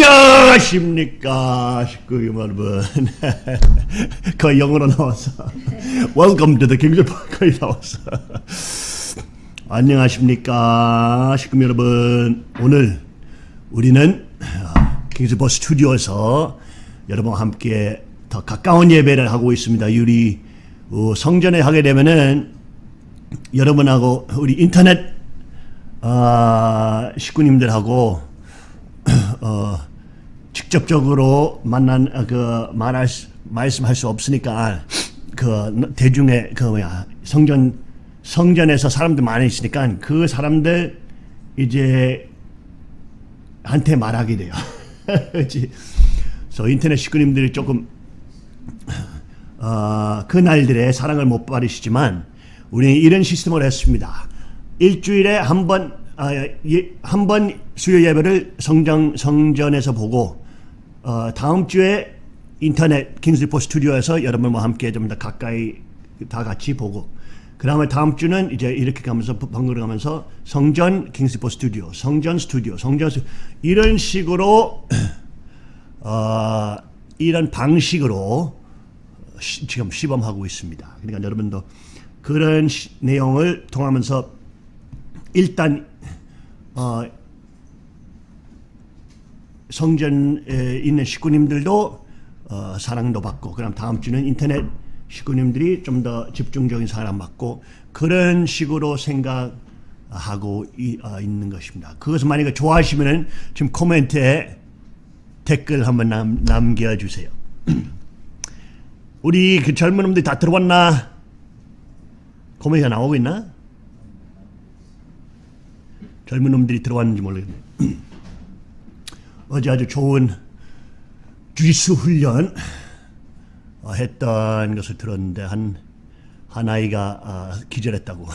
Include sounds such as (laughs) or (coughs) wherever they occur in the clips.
안녕하십니까? 식구 여러분. (laughs) 그 영어로 나왔어 Welcome to the King's 거의 나왔어 안녕하십니까? 식구 여러분. 오늘 우리는 킹스버 스튜디오에서 여러분과 함께 더 가까운 예배를 하고 있습니다. 우리 어, 성전에 하게 되면은 여러분하고 우리 인터넷 (clears throat) 어, 식구님들하고 어, 직접적으로 만난 어, 그 말할 수, 말씀할 수 없으니까 그 대중의 그 뭐야 성전 성전에서 사람들 많이 있으니까 그 사람들 이제 한테 말하게 돼요. (laughs) 그래서 인터넷 식구님들이 조금 어, 그 날들의 사랑을 못 받으시지만 우리는 이런 시스템을 했습니다. 일주일에 한번 아, 예, 한번 수요 예배를 성정 성전에서 보고 어, 다음 주에 인터넷 킹스리포 스튜디오에서 여러분과 함께 좀 더 가까이 다 같이 보고 그 다음에 다음 주는 이제 이렇게 가면서 번갈아 가면서 성전 킹스리포 스튜디오, 성전 스튜디오, 성전 스튜디오 이런 식으로 (clears throat) 어, 이런 방식으로 시, 지금 시범하고 있습니다. 그러니까 여러분도 그런 시, 내용을 통하면서 일단 어, 성전에 있는 식구님들도 어, 사랑도 받고 그럼 다음 주는 인터넷 식구님들이 좀 더 집중적인 사랑 받고 그런 식으로 생각하고 이, 어, 있는 것입니다. 그것을 만약에 좋아하시면은 지금 코멘트에 댓글 한번 남, 남겨주세요. (clears throat) 우리 그 젊은 놈들 다 들어왔나? 코멘트가 나오고 있나? 젊은 놈들이 들어왔는지 모르겠네. (clears throat) 어제 아주 좋은 주짓수 훈련 어, 했던 것을 들었는데 한, 한 아이가 어, 기절했다고. (laughs)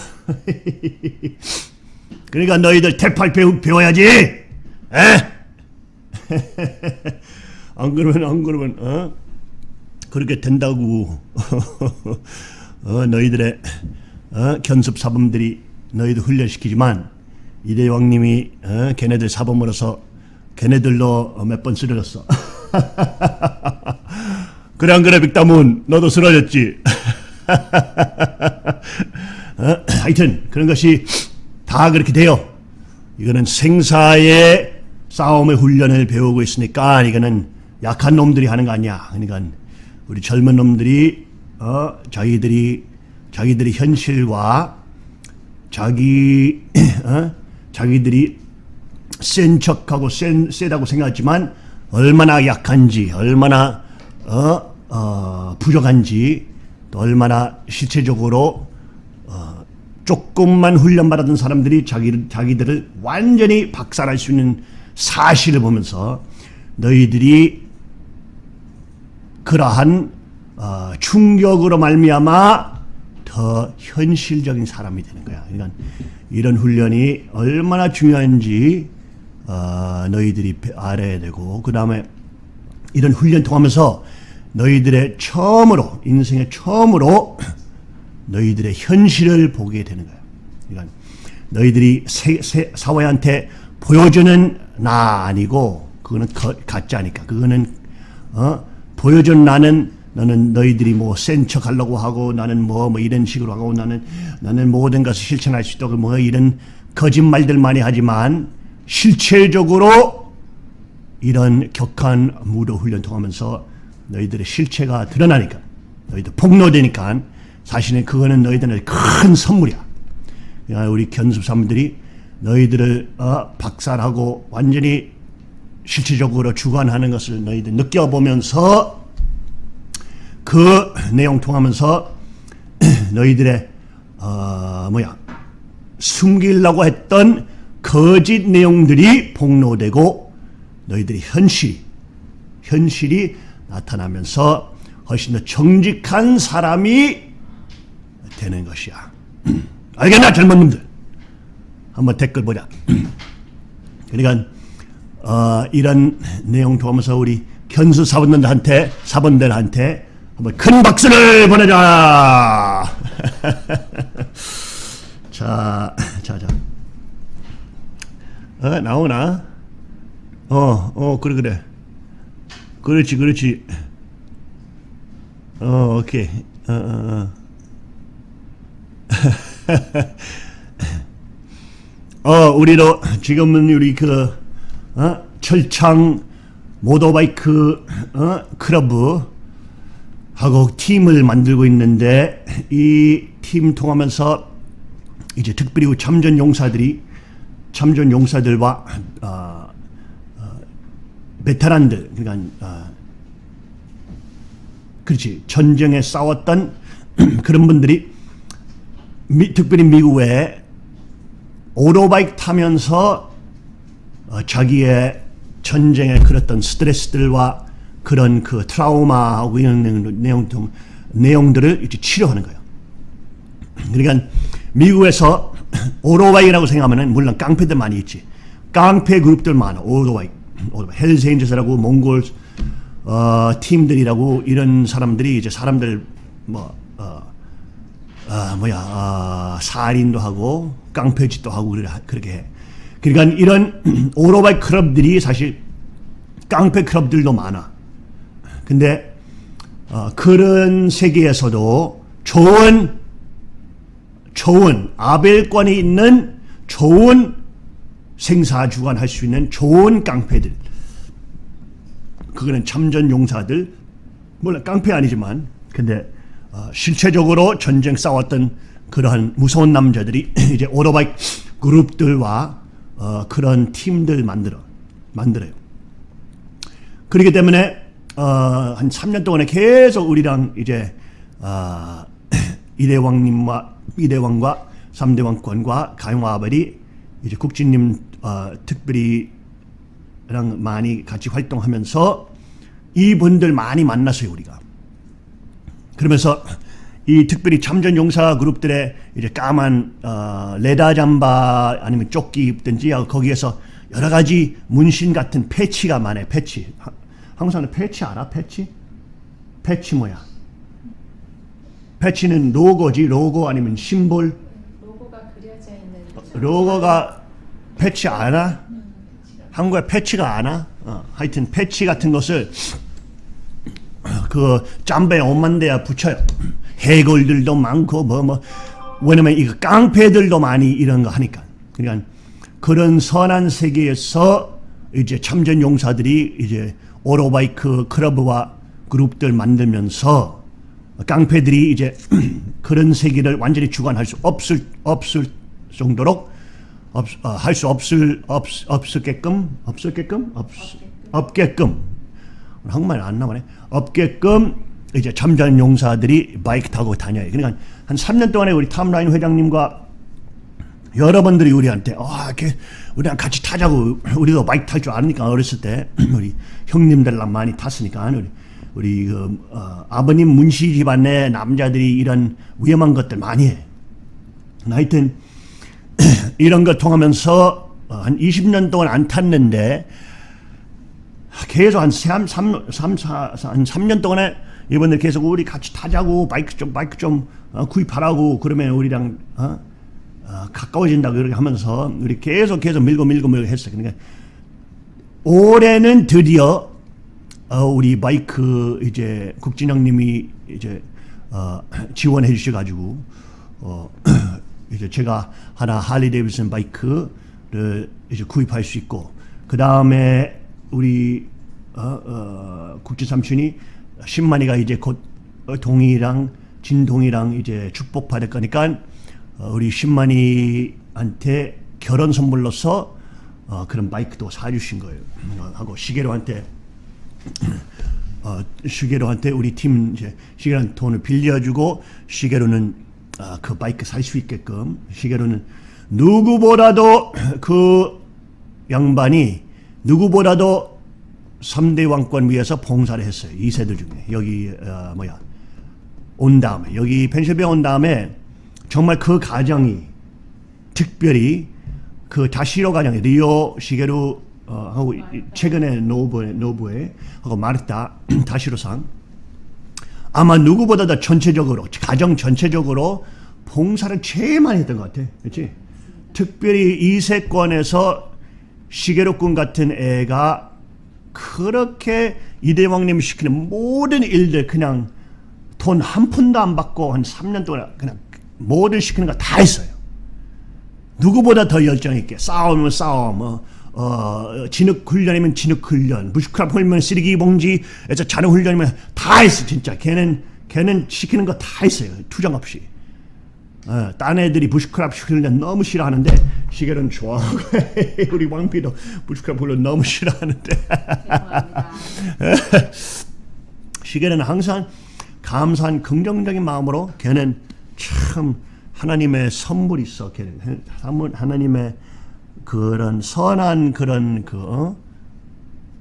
그러니까 너희들 태팔 배우, 배워야지! 에? (laughs) 안 그러면, 안 그러면, 어? 그렇게 된다고. (laughs) 어, 너희들의 어, 견습 사범들이 너희들 훈련시키지만 이대왕님이 어, 걔네들 사범으로서 걔네들로 몇 번 쓰러졌어. (laughs) 그래 안 그래 빅다문 너도 쓰러졌지. (laughs) 어? 하여튼 그런 것이 다 그렇게 돼요. 이거는 생사의 싸움의 훈련을 배우고 있으니까 이거는 약한 놈들이 하는 거 아니야. 그러니까 우리 젊은 놈들이 어, 자기들이 자기들이 현실과 자기 (clears throat) 어? 자기들이 센 척하고 센, 세다고 생각하지만 얼마나 약한지 얼마나 어, 어, 부족한지 또 얼마나 실체적으로 어, 조금만 훈련받았던 사람들이 자기, 자기들을 완전히 박살할 수 있는 사실을 보면서 너희들이 그러한 어, 충격으로 말미암아 더 현실적인 사람이 되는 거야. 그러니까 이런 훈련이 얼마나 중요한지 어, 너희들이 알아야 되고 그 다음에 이런 훈련 통하면서 너희들의 처음으로 인생의 처음으로 너희들의 현실을 보게 되는 거야. 그러니까 너희들이 세, 세, 사회한테 보여주는 나 아니고 그거는 거, 가짜니까 그거는 어? 보여준 나는 너는 너희들이 뭐 센 척 하려고 하고 나는 뭐, 뭐 이런 식으로 하고 나는 나는 모든 것을 실천할 수 있다고 뭐 이런 거짓말들 많이 하지만 실체적으로 이런 격한 무도 훈련 통하면서 너희들의 실체가 드러나니까 너희들 폭로되니까 사실은 그거는 너희들은 큰 선물이야. 우리 견습사람들이 너희들을 어, 박살하고 완전히 실체적으로 주관하는 것을 너희들 느껴보면서 그 내용 통하면서 (clears throat) 너희들의 어, 뭐야 숨기려고 했던 거짓 내용들이 폭로되고 너희들이 현실 현실이 나타나면서 훨씬 더 정직한 사람이 되는 것이야. (clears throat) 알겠나 젊은 놈들? 한번 댓글 보자. (clears throat) 그러니까 어, 이런 내용 통하면서 우리 견수 사원들한테 사원들한테 한번 큰 박수를 보내자. (laughs) 자, 자, 자. 어, 나오나? 어, 어, 그래, 그래. 그렇지, 그렇지. 어, 오케이. 어, 어, 어. (laughs) 어, 우리도 지금은 우리 그, 어, 철창 모터바이크, 어, 클럽, 하고 팀을 만들고 있는데, 이 팀 통하면서 이제 특별히 참전 용사들이, 참전 용사들과, 어, 베테랑들 그러니까 어, 그렇지 전쟁에 싸웠던 (clears throat) 그런 분들이 미, 특별히 미국 에 오토바이크 타면서 어, 자기의 전쟁에 그랬던 스트레스들과 그런 그 트라우마하고 이런 내용, 내용들을 이제 치료하는 거예요. (clears throat) 그러니까 미국에서 (coughs) 오토바이라고 생각하면 물론 깡패들 많이 있지. 깡패 그룹들 많아 오토바이. Hells Angels라고 Mongols 어, 팀들이라고 이런 사람들이 이제 사람들 뭐 어, 어, 뭐야 어, 살인도 하고 깡패짓도 하고 그렇게 해. 그러니까 이런 (coughs) 오토바이 클럽들이 사실 깡패 클럽들도 많아. 근데 어, 그런 세계에서도 좋은 좋은 아벨권이 있는 좋은 생사 주관할 수 있는 좋은 깡패들 그거는 참전 용사들 물론 깡패 아니지만 근데 어, 실체적으로 전쟁 싸웠던 그러한 무서운 남자들이 (clears throat) 이제 오토바이 그룹들과 어, 그런 팀들 만들어 만들어요. 그렇기 때문에 어, 한 3년 동안에 계속 우리랑 이제 어, (clears throat) 이대왕님과 이대왕과 삼대왕권과 가용아벨이 이제 국진님 어, 특별히랑 많이 같이 활동하면서 이분들 많이 만났어요 우리가. 그러면서 이 특별히 참전 용사 그룹들의 이제 까만 어, leather 잠바 아니면 조끼 입든지 거기에서 여러 가지 문신 같은 패치가 많아요. 패치. 항상 패치 알아? 패치? 패치 뭐야? 패치는 로고지. 로고 아니면 심볼. 로고가 그려져 있는 로고가 패치 알아? 한국에 패치가 아나? 어, 하여튼 패치 같은 것을 그 짬배 오만 대야 붙여요. 해골들도 많고 뭐뭐 왜냐면 이거 깡패들도 많이 이런 거 하니까. 그러니까 그런 선한 세계에서 이제 참전 용사들이 이제 오토바이크 클럽과 그룹들 만들면서 깡패들이 이제 (clears throat) 그런 세계를 완전히 주관할 수 없을 없을 정도로 없, 어, 할수 없을 없, 없을게끔 없을게끔? 없, 없게끔. 한국말 안 나오네. 없게끔 이제 참전 용사들이 바이크 타고 다녀요. 그러니까 한 3년 동안에 우리 탐라인 회장님과 여러분들이 우리한테 아, 이렇게 우리랑 같이 타자고 우리도 바이크 탈 줄 아니까 어렸을 때 (clears throat) 우리 형님들랑 많이 탔으니까 우리 우리 그 어, 아버님 문씨 집안의 남자들이 이런 위험한 것들 많이 해. 하여튼 (clears throat) 이런 걸 통하면서 어, 한 20년 동안 안 탔는데 계속 한 3, 3, 3, 4, 한 3년 동안에 이번에 계속 우리 같이 타자고 바이크 좀 바이크 좀 어, 구입하라고 그러면 우리랑 어? 어, 가까워진다 그렇게 하면서 우리 계속 계속 밀고 밀고 밀고 했어요. 그러니까 올해는 드디어 어, 우리 바이크 이제 국진영님이 이제 어, (clears throat) 지원해 주셔가지고 어, (clears throat) 이제 제가 하나 할리 데이비슨 바이크를 이제 구입할 수 있고 그 다음에 우리 어, 어, 국진 삼촌이 신만이가 이제 곧 동이랑 진동이랑 이제 축복 받을 거니까 어, 우리 신만이한테 결혼 선물로서 어, 그런 바이크도 사주신 거예요. 어, 하고 시계로한테 어, 시계로한테 우리 팀 이제 시계로한 돈을 빌려주고 시계로는 어, 그 바이크 살 수 있게끔 시계로는 누구보다도 그 양반이 누구보다도 3대 왕권 위해서 봉사를 했어요. 이 세들 중에 여기 어, 뭐야 온 다음에 여기 펜실베 온 다음에 정말 그 가정이 특별히 그 다시로 가정이 리오 시게루 어, 하고 최근에 노부에 노부에 하고 마르타 (clears throat) 다시로상 아마 누구보다 도 전체적으로 가정 전체적으로 봉사를 제일 많이 했던 것 같아, 그렇지? 특별히 이세권에서 시계로꾼 같은 애가 그렇게 이대왕님이 시키는 모든 일들 그냥 돈 한 푼도 안 받고 한 3년 동안 그냥 모든 시키는 거 다 했어요. 누구보다 더 열정 있게 싸움, 어, 어, 진흙 훈련이면 진흙 훈련, 부시크랍 훈련, 쓰레기 봉지에서 자는 훈련이면 다 했어 진짜. 걔는 걔는 시키는 거 다 했어요 투정 없이. 어, 딴 애들이 부시크랍 훈련 너무 싫어하는데 시계는 좋아하고 (laughs) 우리 왕비도 부시크랍 훈련 너무 싫어하는데. (laughs) 시계는 항상 감사한 긍정적인 마음으로 걔는 참 하나님의 선물이 있어. 걔는 하나님의 그런 선한 그런 그 어?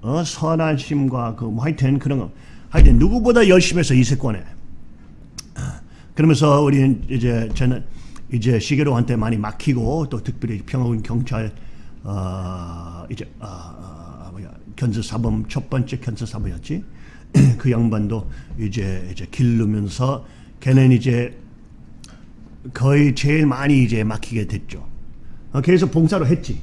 어? 선하심과 그 뭐 하여튼 그런 거 하여튼 누구보다 열심히 해서 이세권에 그러면서 우리는 이제 저는 이제 시계로한테 많이 막히고 또 특별히 평화군 경찰 어 이제 어, 어, 뭐야 견수 사범 첫 번째 견수 사범이었지 (clears throat) 그 양반도 이제 이제 기르면서 걔는 이제 거의 제일 많이 이제 막히게 됐죠. 어, 계속 봉사로 했지.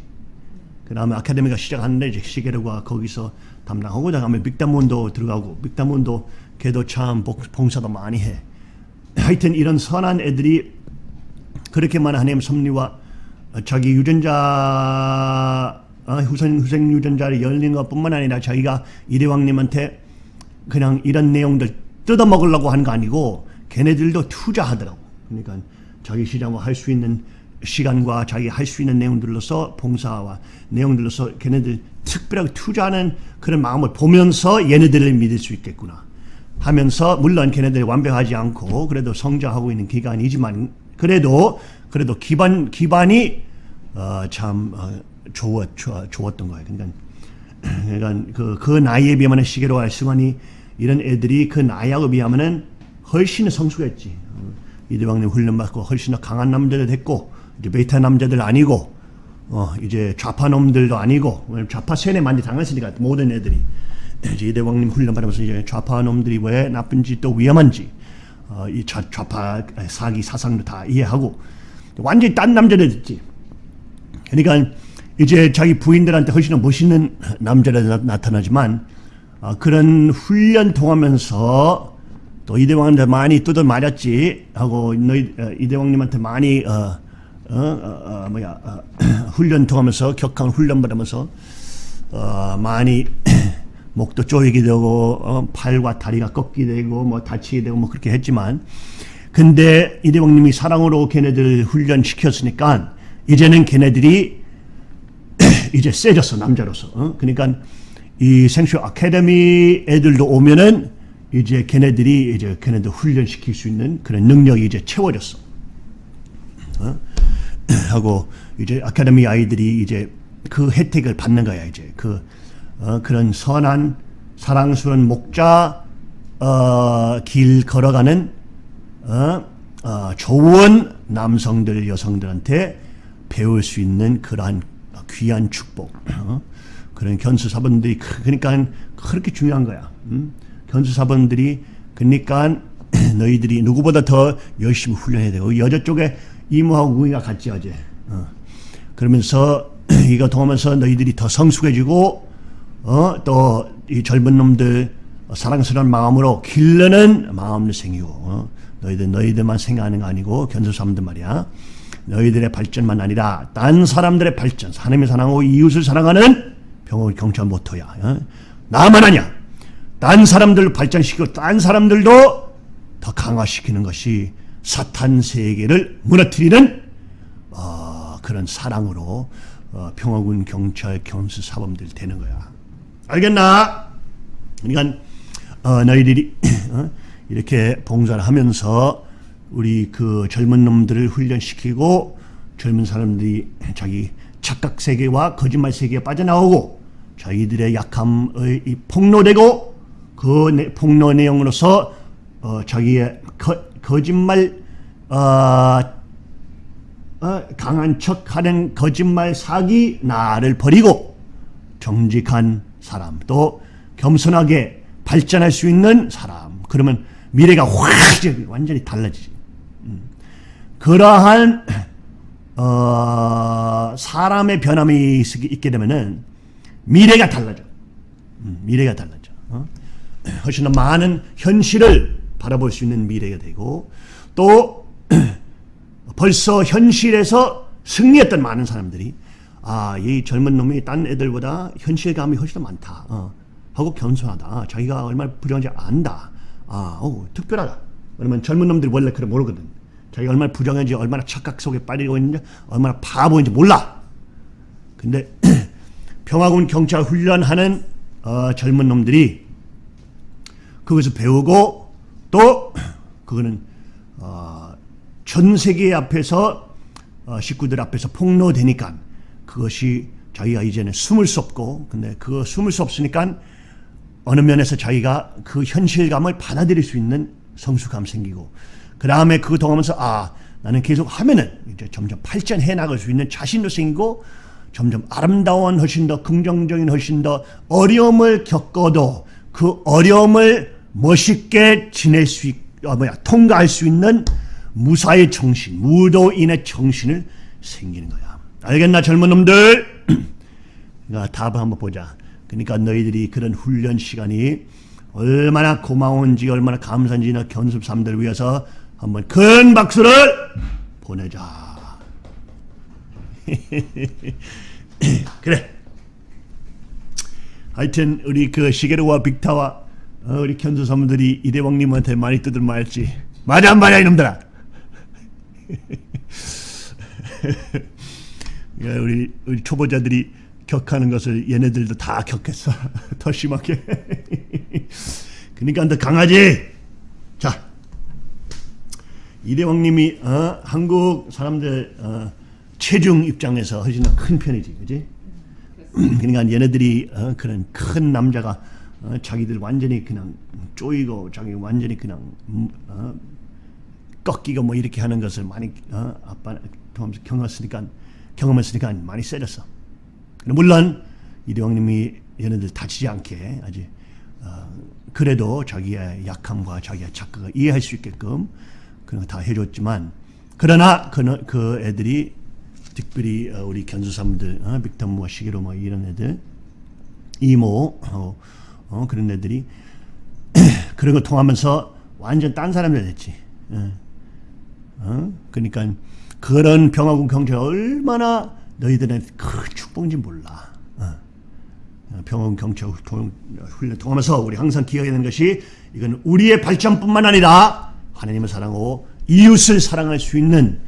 그 다음에 아카데미가 시작하는데 이제 시계로가 거기서 담당하고 그다음에 빅다문도 들어가고 빅다문도 걔도 참 복- 봉사도 많이 해. (clears throat) 하여튼 이런 선한 애들이 그렇게 많은 하나님 섭리와 자기 유전자 어, 후생 후생 유전자를 열린 것뿐만 아니라 자기가 이대왕님한테 그냥 이런 내용들 뜯어 먹으려고 하는 거 아니고 걔네들도 투자하더라고. 그러니까 자기 시장과 할수 있는 시간과 자기 할 수 있는 내용들로서 봉사와 내용들로서 걔네들 특별하게 투자하는 그런 마음을 보면서 얘네들을 믿을 수 있겠구나 하면서 물론 걔네들이 완벽하지 않고 그래도 성장하고 있는 기간이지만 그래도 그래도 기반 기반이 어, 참 어, 좋았 좋- 좋았던 거예요. 그러니까 (clears throat) 그러니까 그, 그 나이에 비하면 시계로 할 승환이 이런 애들이 그 나이하고 비하면은 훨씬 성숙했지. 어, 이대왕님 훈련 받고 훨씬 더 강한 남자들 됐고 이제 베타 남자들 아니고 어 이제 좌파 놈들도 아니고 좌파 세뇌 많이 당했으니까 모든 애들이 이제 이대왕님 훈련 받으면서 이제 좌파 놈들이 왜 나쁜지 또 위험한지 어, 이 좌, 좌파 사기 사상도 다 이해하고 완전히 딴 남자들 됐지. 그러니까 이제 자기 부인들한테 훨씬 더 멋있는 남자로 나, 나타나지만 어, 그런 훈련 통하면서 또 이대왕한테 많이 뜯어 맞았지 하고 너희 어, 이대왕님한테 많이 어, 어, 어, 어, 뭐야 어, (clears throat) 훈련 통하면서 격한 훈련 받으면서 어, 많이 (clears throat) 목도 쪼이게 되고 어, 팔과 다리가 꺾이게 되고 뭐 다치게 되고 뭐 그렇게 했지만 근데 이대왕님이 사랑으로 걔네들 훈련 시켰으니까 이제는 걔네들이 (clears throat) 이제 세졌어 남자로서. 어? 그러니까 이 생쇼 아카데미 애들도 오면은 이제 걔네들이 이제 걔네들 훈련 시킬 수 있는 그런 능력이 이제 채워졌어. 어? (clears throat) 하고 이제 아카데미 아이들이 이제 그 혜택을 받는 거야 이제 그 어, 그런 선한 사랑스러운 목자 어, 길 걸어가는 어, 어, 좋은 남성들 여성들한테 배울 수 있는 그러한 귀한 축복 어? 그런 견수사분들이 그- 그러니까 그렇게 중요한 거야 음? 견수사분들이 그러니까 (clears throat) 너희들이 누구보다 더 열심히 훈련해야 되고 여자 쪽에 이모하고 우이가 같이 어제 어. 그러면서 (clears throat) 이거 통하면서 너희들이 더 성숙해지고 어, 또 이 젊은 놈들 사랑스러운 마음으로 기르는 마음도 생기고 어, 너희들 너희들만 생각하는 거 아니고 견수 사람들 말이야. 너희들의 발전만 아니라 딴 사람들의 발전 하나님의 사랑하고 이웃을 사랑하는 병원 경찰 모토야. 어? 나만 아니야. 딴 사람들 발전시키고 딴 사람들도 더 강화시키는 것이 사탄 세계를 무너뜨리는 어, 그런 사랑으로 어, 평화군 경찰 견수 사범들 되는 거야. 알겠나? 그러니까 어, 너희들이 (clears throat) 어, 이렇게 봉사를 하면서 우리 그 젊은 놈들을 훈련시키고 젊은 사람들이 자기 착각 세계와 거짓말 세계에 빠져나오고 자기들의 약함의 이 폭로되고 그 내- 폭로 내용으로서 어, 자기의 거, 거짓말 어, 어, 강한 척하는 거짓말 사기 나를 버리고 정직한 사람 또 겸손하게 발전할 수 있는 사람 그러면 미래가 확 완전히 달라지지 음. 그러한 어, 사람의 변함이 있- 있게 되면은 미래가 달라져. 음, 미래가 달라져. 어? (clears throat) 훨씬 더 많은 현실을 바라볼 수 있는 미래가 되고 또 (clears throat) 벌써 현실에서 승리했던 많은 사람들이 아, 이 젊은 놈이 딴 애들보다 현실감이 훨씬 더 많다. 어, 하고 겸손하다. 자기가 얼마나 부정한지 안다. 아, 오, 특별하다. 그러면 젊은 놈들이 원래 그래 모르거든. 자기가 얼마나 부정한지, 얼마나 착각 속에 빠지고 있는지, 얼마나 바보인지 몰라. 근데 (clears throat) 평화군 경찰 훈련하는 어, 젊은 놈들이 그것을 배우고 또 그거는 어, 전 세계 앞에서 어, 식구들 앞에서 폭로되니까 그것이 자기가 이제는 숨을 수 없고 근데 그거 숨을 수 없으니까 어느 면에서 자기가 그 현실감을 받아들일 수 있는 성숙감 생기고 그 다음에 그거 통하면서 아 나는 계속 하면은 이제 점점 발전해 나갈 수 있는 자신도 생기고 점점 아름다운 훨씬 더 긍정적인 훨씬 더 어려움을 겪어도 그 어려움을 멋있게 지낼 수 있, 어, 뭐야 통과할 수 있는 무사의 정신, 무도인의 정신을 생기는 거야. 알겠나 젊은 놈들? (clears throat) 그러니까 답을 한번 보자. 그러니까 너희들이 그런 훈련 시간이 얼마나 고마운지 얼마나 감사한지 너 견습 삼들을 위해서 한번 큰 박수를 보내자. (laughs) 그래. 하여튼 우리 그 시게루와 빅타와 어, 우리 견수 사람들이 이대왕님한테 많이 뜯을 말지. 맞아 안 맞아 이놈들아. (laughs) 야, 우리 우리 초보자들이 격하는 것을 얘네들도 다 격했어. (laughs) 더 심하게. (laughs) 그러니까 더 강하지. 자, 이대왕님이 어, 한국 사람들 어, 체중 입장에서 훨씬 더 큰 편이지, 그지? (clears throat) 그러니까 얘네들이 어, 그런 큰 남자가 어, 자기들 완전히 그냥 쪼이고 자기 완전히 그냥 음, 어, 꺾이고 뭐 이렇게 하는 것을 많이 어, 아빠 경험했으니까 경험했으니까 많이 세졌어. 물론 이대왕님이 얘네들 다치지 않게 아주 어, 그래도 자기의 약함과 자기의 착각을 이해할 수 있게끔 그런 거 다 해줬지만 그러나 그, 그 애들이 특별히 어, 우리 견수사람들 어, 빅탐무와 시계로 뭐 이런 애들 이모 어, 어, 그런 애들이 (clears throat) 그런 거 통하면서 완전 딴 사람들 됐지. 어. 어? 그러니까 그런 병하고 경제 얼마나 너희들한테 큰 축복인지 몰라. 어. 병원 경찰 훈련 통하면서 우리 항상 기억해야 되는 것이 이건 우리의 발전뿐만 아니라 하나님을 사랑하고 이웃을 사랑할 수 있는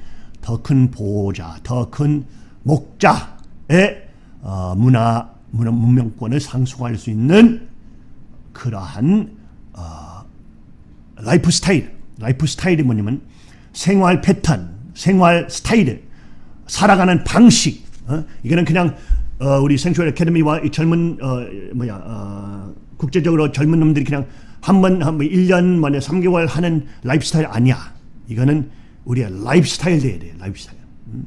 더 큰 보호자, 더 큰 목자의 어, 문화, 문화 문명권을 상속할 수 있는 그러한 어, 라이프 스타일, 라이프 스타일이 뭐냐면 생활 패턴, 생활 스타일, 살아가는 방식. 어? 이거는 그냥 어, 우리 생쇼 아카데미와 이 젊은 어, 뭐야 어, 국제적으로 젊은 놈들이 그냥 한번 한번 1년 만에 3개월 하는 라이프 스타일 아니야. 이거는 우리의 라이프 스타일 돼야 돼. 라이프 스타일. 음?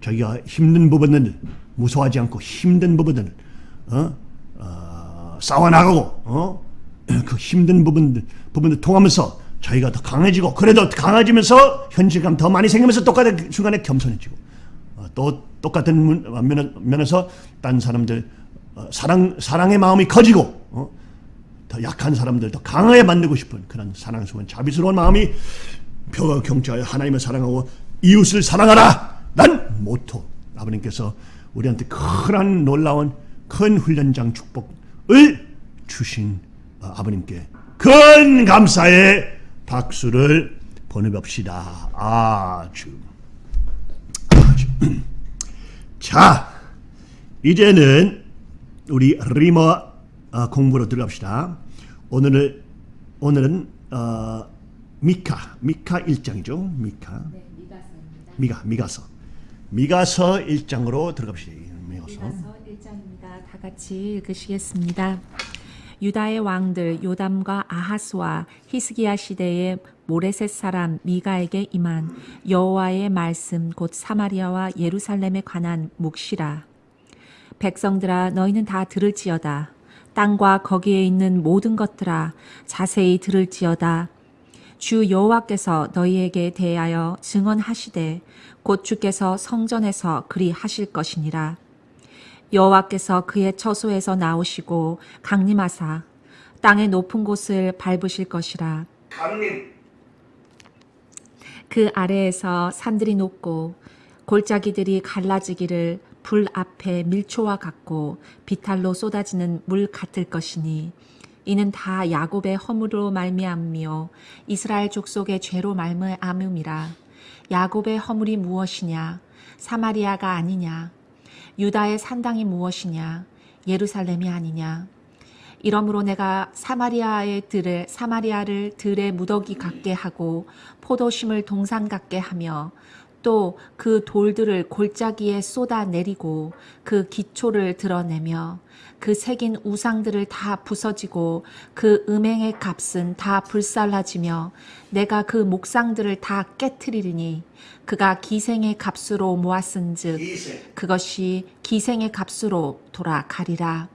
자기가 힘든 부분을 무서워하지 않고 힘든 부분을 어? 어, 싸워나가고 어? 그 힘든 부분들 부분들 통하면서 자기가 더 강해지고 그래도 강해지면서 현실감 더 많이 생기면서 똑같은 순간에 겸손해지고 어, 또 똑같은 문- 면, 면에서 딴 사람들 어, 사랑 사랑의 마음이 커지고 어? 더 약한 사람들 더 강하게 만들고 싶은 그런 사랑스러운 자비스러운 마음이 표가 경찰 하나님을 사랑하고 이웃을 사랑하라 난 모토 아버님께서 우리한테 큰 놀라운 큰 훈련장 축복 을 주신 어, 아버님께 큰 감사의 박수를 보내봅시다 아주 아주 (clears throat) 자 이제는 우리 리머 어, 공부로 들어갑시다. 오늘은 오늘은 어, 미카 미카 1장이죠. 미카 네, 미가서입니다. 미가 미가서 미가서 1장으로 들어갑시다. 미가서 미가서 1장입니 같이 읽으시겠습니다. 유다의 왕들 요담과 아하스와 히스기야 시대의 모레셋 사람 미가에게 임한 여호와의 말씀 곧 사마리아와 예루살렘에 관한 묵시라. 백성들아 너희는 다 들을지어다. 땅과 거기에 있는 모든 것들아 자세히 들을지어다. 주 여호와께서 너희에게 대하여 증언하시되 곧 주께서 성전에서 그리 하실 것이니라. 여호와께서 그의 처소에서 나오시고 강림하사 땅의 높은 곳을 밟으실 것이라. 강림. 그 아래에서 산들이 높고 골짜기들이 갈라지기를 불 앞에 밀초와 같고 비탈로 쏟아지는 물 같을 것이니 이는 다 야곱의 허물로 말미암으며 이스라엘 족속의 죄로 말미암음이라 야곱의 허물이 무엇이냐 사마리아가 아니냐 유다의 산당이 무엇이냐? 예루살렘이 아니냐? 이러므로 내가 사마리아의 들을 사마리아를 들의 무더기 같게 하고 포도심을 동산 같게 하며 또 그 돌들을 골짜기에 쏟아 내리고 그 기초를 드러내며 그 새긴 우상들을 다 부서지고 그 음행의 값은 다 불살라지며 내가 그 목상들을 다 깨뜨리리니 그가 기생의 값으로 모았은즉. 그것이 기생의 값으로 돌아가리라.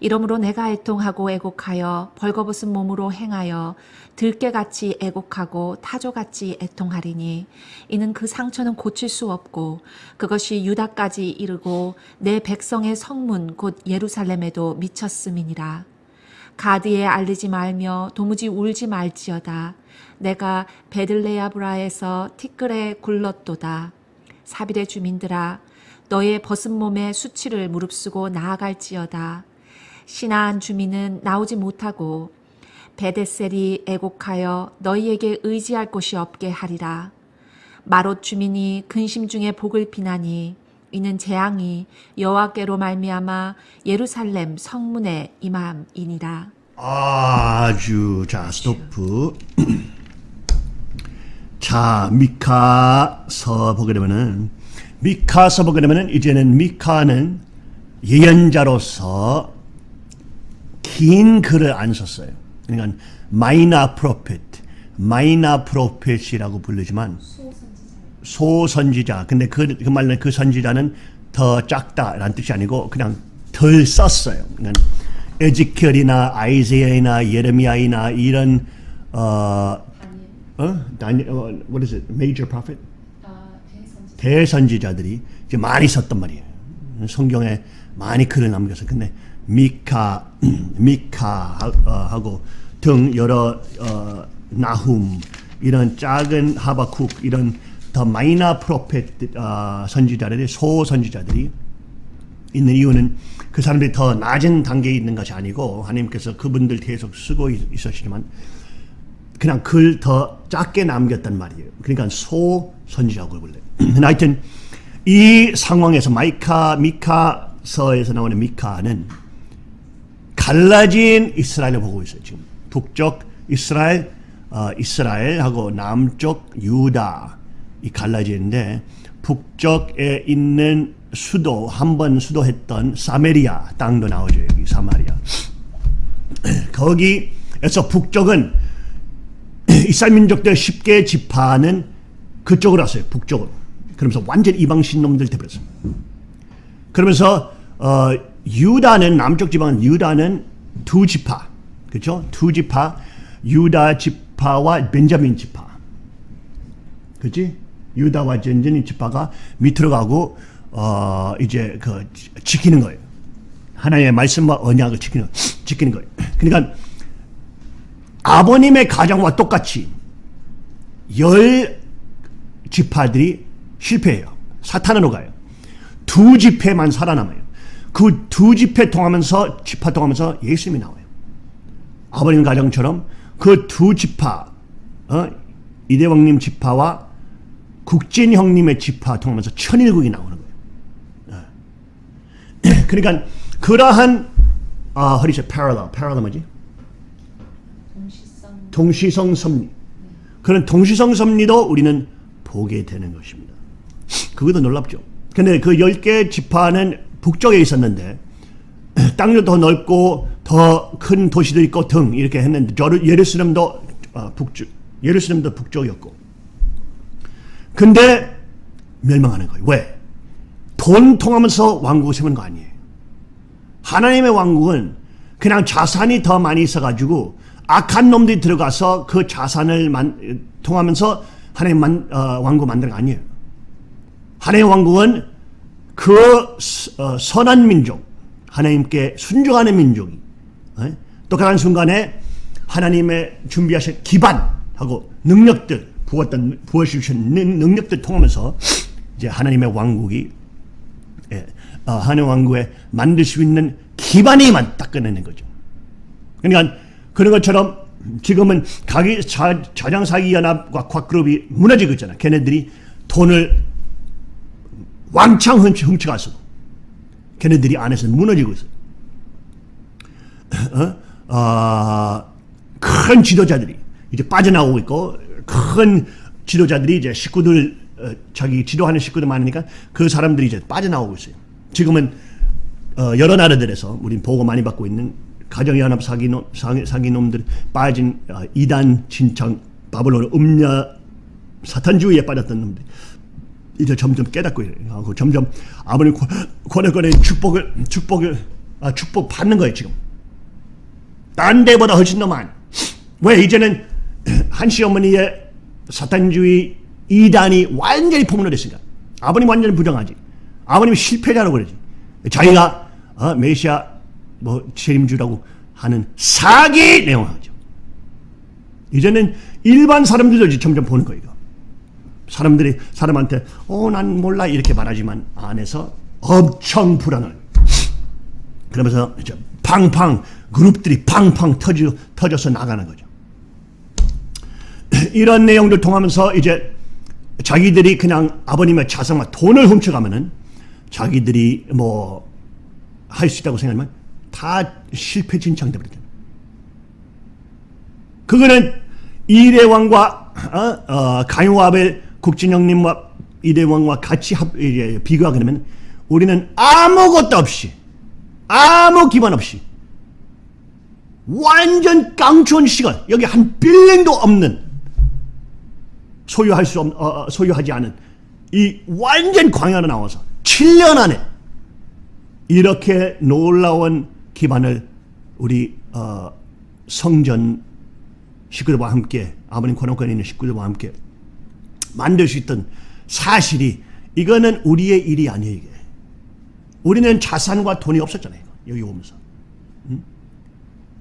이러므로 내가 애통하고 애곡하여 벌거벗은 몸으로 행하여 들깨같이 애곡하고 타조같이 애통하리니 이는 그 상처는 고칠 수 없고 그것이 유다까지 이르고 내 백성의 성문 곧 예루살렘에도 미쳤음이니라. 가드에 알리지 말며 도무지 울지 말지어다. 내가 베들레야브라에서 티끌에 굴렀도다. 사빌의 주민들아 너의 벗은 몸에 수치를 무릅쓰고 나아갈지어다. 신하한 주민은 나오지 못하고 베데셀이 애곡하여 너희에게 의지할 곳이 없게 하리라. 마롯 주민이 근심 중에 복을 비나니 이는 재앙이 여호와께로 말미암아 예루살렘 성문에 임함이니라. 아주 자 스토프. (clears throat) 자 미카서 보게 되면은 미카서 보게 되면은 이제는 미카는 예언자로서 긴 글을 안 썼어요. 그러니까 minor prophet, minor prophet이라고 부르지만 소선지자. 근데 그, 그 말은 그 선지자는 더 작다라는 뜻이 아니고 그냥 덜 썼어요. 그러니까 Ezekiel이나 Isaiah나 예레미야이나 이런 어, 어? 다니, 어, what is it? Major prophet? 아, 대선지 대선지자들이 이제 많이 썼단 말이에요. 성경에 많이 글을 남겨서 근데 미카, (clears throat) 미카하고 등 여러 어, 나훔 이런 작은 하바쿡 이런 더 마이너 프로페트 어, 선지자들이 소선지자들이 있는 이유는 그 사람들이 더 낮은 단계에 있는 것이 아니고 하나님께서 그분들 계속 쓰고 있- 있으시지만 그냥 글 더 작게 남겼단 말이에요. 그러니까 소 선지자고 불러요. (clears throat) 하여튼 이 상황에서 마이카 미카서에서 나오는 미카는 갈라진 이스라엘을 보고 있어요. 지금 북쪽 이스라엘, 어, 이스라엘하고 남쪽 유다 이 갈라지는데 북쪽에 있는 수도 한 번 수도했던 사메리아 땅도 나오죠. 여기 사마리아. (clears throat) 거기에서 북쪽은 (clears throat) 이스라엘 민족들 10개 지파는 그쪽으로 왔어요. 북쪽으로. 그러면서 완전 이방신 놈들 돼버렸어요. 그러면서 어, 유다는 남쪽 지방 유다는 두 지파, 그렇죠? 두 지파, 유다 지파와 벤자민 지파, 그렇지? 유다와 벤자민 지파가 밑으로 가고 어, 이제 그 지- 지키는 거예요. 하나님의 말씀과 언약을 지키는 지키는 거예요. 그러니까 아버님의 가정과 똑같이 열 지파들이 실패해요. 사탄으로 가요. 두 지파만 살아남아요. 그두 지파 통하면서 지파 통하면서 예수님이 나와요. 아버님 가정처럼 그두 지파 어? 이대왕님 지파와 국진 형님의 지파 통하면서 천일국이 나오는 거예요. 예. (clears throat) 그러니까 그러한 아 허리서 parallel, parallel 뭐지? 동시성 동시성 섭리. 그런 동시성 섭리도 우리는 보게 되는 것입니다. 그것도 놀랍죠. 근데 그 10개 지파는 북쪽에 있었는데 (clears throat) 땅도 더 넓고 더 큰 도시도 있고 등 이렇게 했는데 예루살렘도 어, 북쪽 예루살렘도 북쪽이었고 근데 멸망하는 거예요. 왜? 돈 통하면서 왕국을 세우는 거 아니에요. 하나님의 왕국은 그냥 자산이 더 많이 있어가지고 악한 놈들이 들어가서 그 자산을 만, 통하면서 하나님 만, 어, 왕국 만드는 거 아니에요. 하나님의 왕국은 그 스- 어, 선한 민족, 하나님께 순종하는 민족이 어? 똑같은 순간에 하나님의 준비하신 기반하고 능력들 부었던 부어주신 능- 능력들 통하면서 이제 하나님의 왕국이 예, 어, 하나님 왕국에 만들 수 있는 기반이만 딱 꺼내는 거죠. 그러니까 그런 것처럼 지금은 가기 자, 자장사기 연합과 곽그룹이 무너지고 있잖아. 걔네들이 돈을 왕창 훔쳐, 훔쳐가서 걔네들이 안에서 무너지고 있어. 어? 아, 큰 지도자들이 이제 빠져나오고 있고 큰 지도자들이 이제 식구들 어, 자기 지도하는 식구들 많으니까 그 사람들이 이제 빠져나오고 있어요. 지금은 어, 여러 나라들에서 우린 보고 많이 받고 있는 가정연합 사기놈, 사기, 사기놈들 빠진 어, 이단 진창 바벨론 음녀 사탄주의에 빠졌던 놈들 이제 점점 깨닫고 하고 점점 아버님 권- 권해권의 축복을 축복을 아, 축복 받는 거예요 지금. 딴 데보다 훨씬 더 많이. 왜 이제는 한시 어머니의 사탄주의 이단이 완전히 폭로됐으니까. 아버님 완전히 부정하지. 아버님 실패자라고 그러지. 자기가 어, 메시아 뭐 책임주라고 하는 사기 내용하죠. 이제는 일반 사람들도 점점 보는 거예요. 사람들이 사람한테 어 난 몰라 이렇게 말하지만 안에서 엄청 불안을 그러면서 이제 팡팡 그룹들이 팡팡 터져 터져서 나가는 거죠. (clears throat) 이런 내용들 통하면서 이제 자기들이 그냥 아버님의 자산과 돈을 훔쳐가면은 자기들이 뭐 할 수 있다고 생각하면 다 실패 진창돼 버리잖아요. 그거는 이대왕과 어, 어, 가인와벨 국진영님과 이대왕과 같이 합, 비교하게 되면 우리는 아무것도 없이 아무 기반 없이 완전 깡촌 시간 여기 한 빌링도 없는 소유할 수 없, 어, 어, 소유하지 않은 이 완전 광야로 나와서 7년 안에 이렇게 놀라운 기반을 우리 어, 성전 식구들과 함께 아버님 권한권에 있는 식구들과 함께 만들 수 있던 사실이 이거는 우리의 일이 아니에요 이게. 우리는 자산과 돈이 없었잖아요 여기 오면서. 음?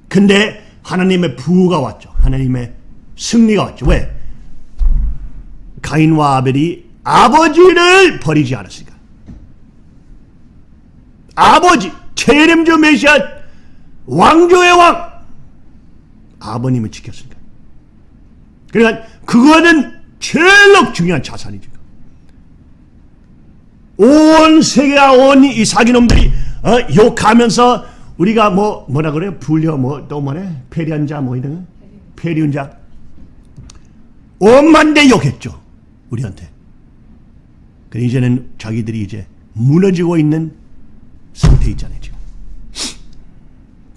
근데 하나님의 부가 왔죠. 하나님의 승리가 왔죠. 왜? 가인과 아벨이 아버지를 버리지 않았으니까. 아버지 체렘주 메시아 왕조의 왕 아버님을 지켰으니까. 그러니까 그거는 제일 중요한 자산이죠. 온 세계가 온이 사기놈들이 어, 욕하면서 우리가 뭐 뭐라 그래요? 불려 뭐 또 뭐래? 페리안자 뭐 이런 거? 페리운자 온만대 욕했죠. 우리한테. 그 이제는 자기들이 이제 무너지고 있는 상태 있잖아요 지금.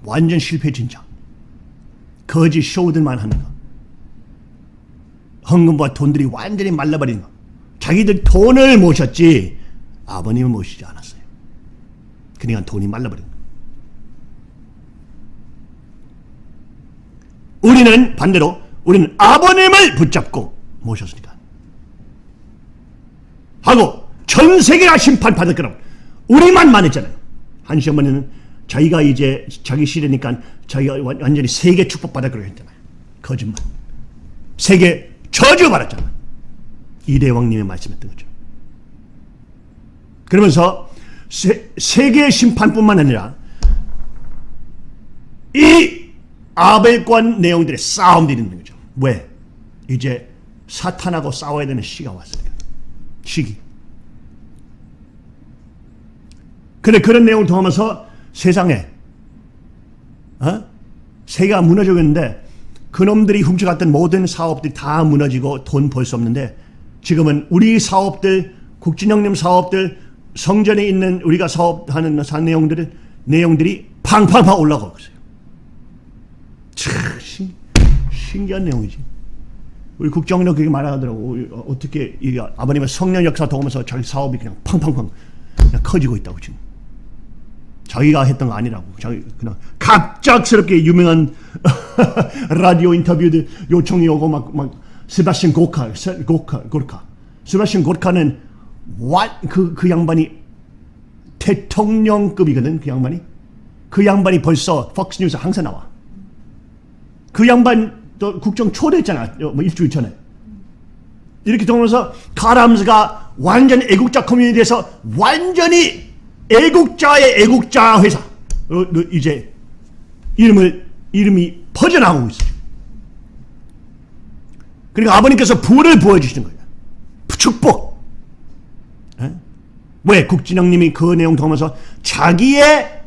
완전 실패 진짜. 거짓 쇼들만 하는 거. 헌금과 돈들이 완전히 말라버리는 거. 자기들 돈을 모셨지 아버님을 모시지 않았어요. 그러니까 돈이 말라버린 거. 우리는 반대로 우리는 아버님을 붙잡고 모셨으니까. 하고 전 세계가 심판받을 거라고 우리만 만했잖아요. 한시 어머니는 자기가 이제 자기 시대니까 자기가 완- 완전히 세계 축복받을 거라고 했잖아요. 거짓말. 세계 저주 받았잖아. 이대왕님의 말씀했던 거죠. 그러면서 세, 세계 심판뿐만 아니라 이 아벨권 내용들의 싸움들이 있는 거죠. 왜? 이제 사탄하고 싸워야 되는 시가 왔으니까. 시기. 근데 그런 내용을 통하면서 세상에 어? 세계가 무너지고 있는데 그놈들이 훔쳐갔던 모든 사업들이 다 무너지고 돈 벌 수 없는데 지금은 우리 사업들 국진영님 사업들 성전에 있는 우리가 사업하는 사 내용들을 내용들이 팡팡팡 올라가고 있어요. 참 신, 신기한 내용이지. 우리 국정원도 그렇게 말하더라고. 어, 어떻게 이 아버님의 성령 역사 도우면서 자기 사업이 그냥 팡팡팡 그냥 커지고 있다고 지금. 자기가 했던 거 아니라고. 자기 그냥 갑작스럽게 유명한 (laughs) 라디오 인터뷰들 요청이 오고 막, 막 세바스찬 고카, 세- 고카, 고르카. 세바스찬 고르카는 그, 그 양반이 대통령급이거든, 그 양반이. 그 양반이 벌써 폭스뉴스 항상 나와. 그 양반 또 국정 초대했잖아, 뭐 일주일 전에. 이렇게 되면서 카람스가 완전 애국자 커뮤니티에서 완전히 애국자의 애국자 회사 어, 어, 이제 이름을 이름이 퍼져나오고 있어요. 그러니까 아버님께서 부를 부어주시는 거예요. 축복. 에? 왜 국진영님이 그 내용 통해서 자기의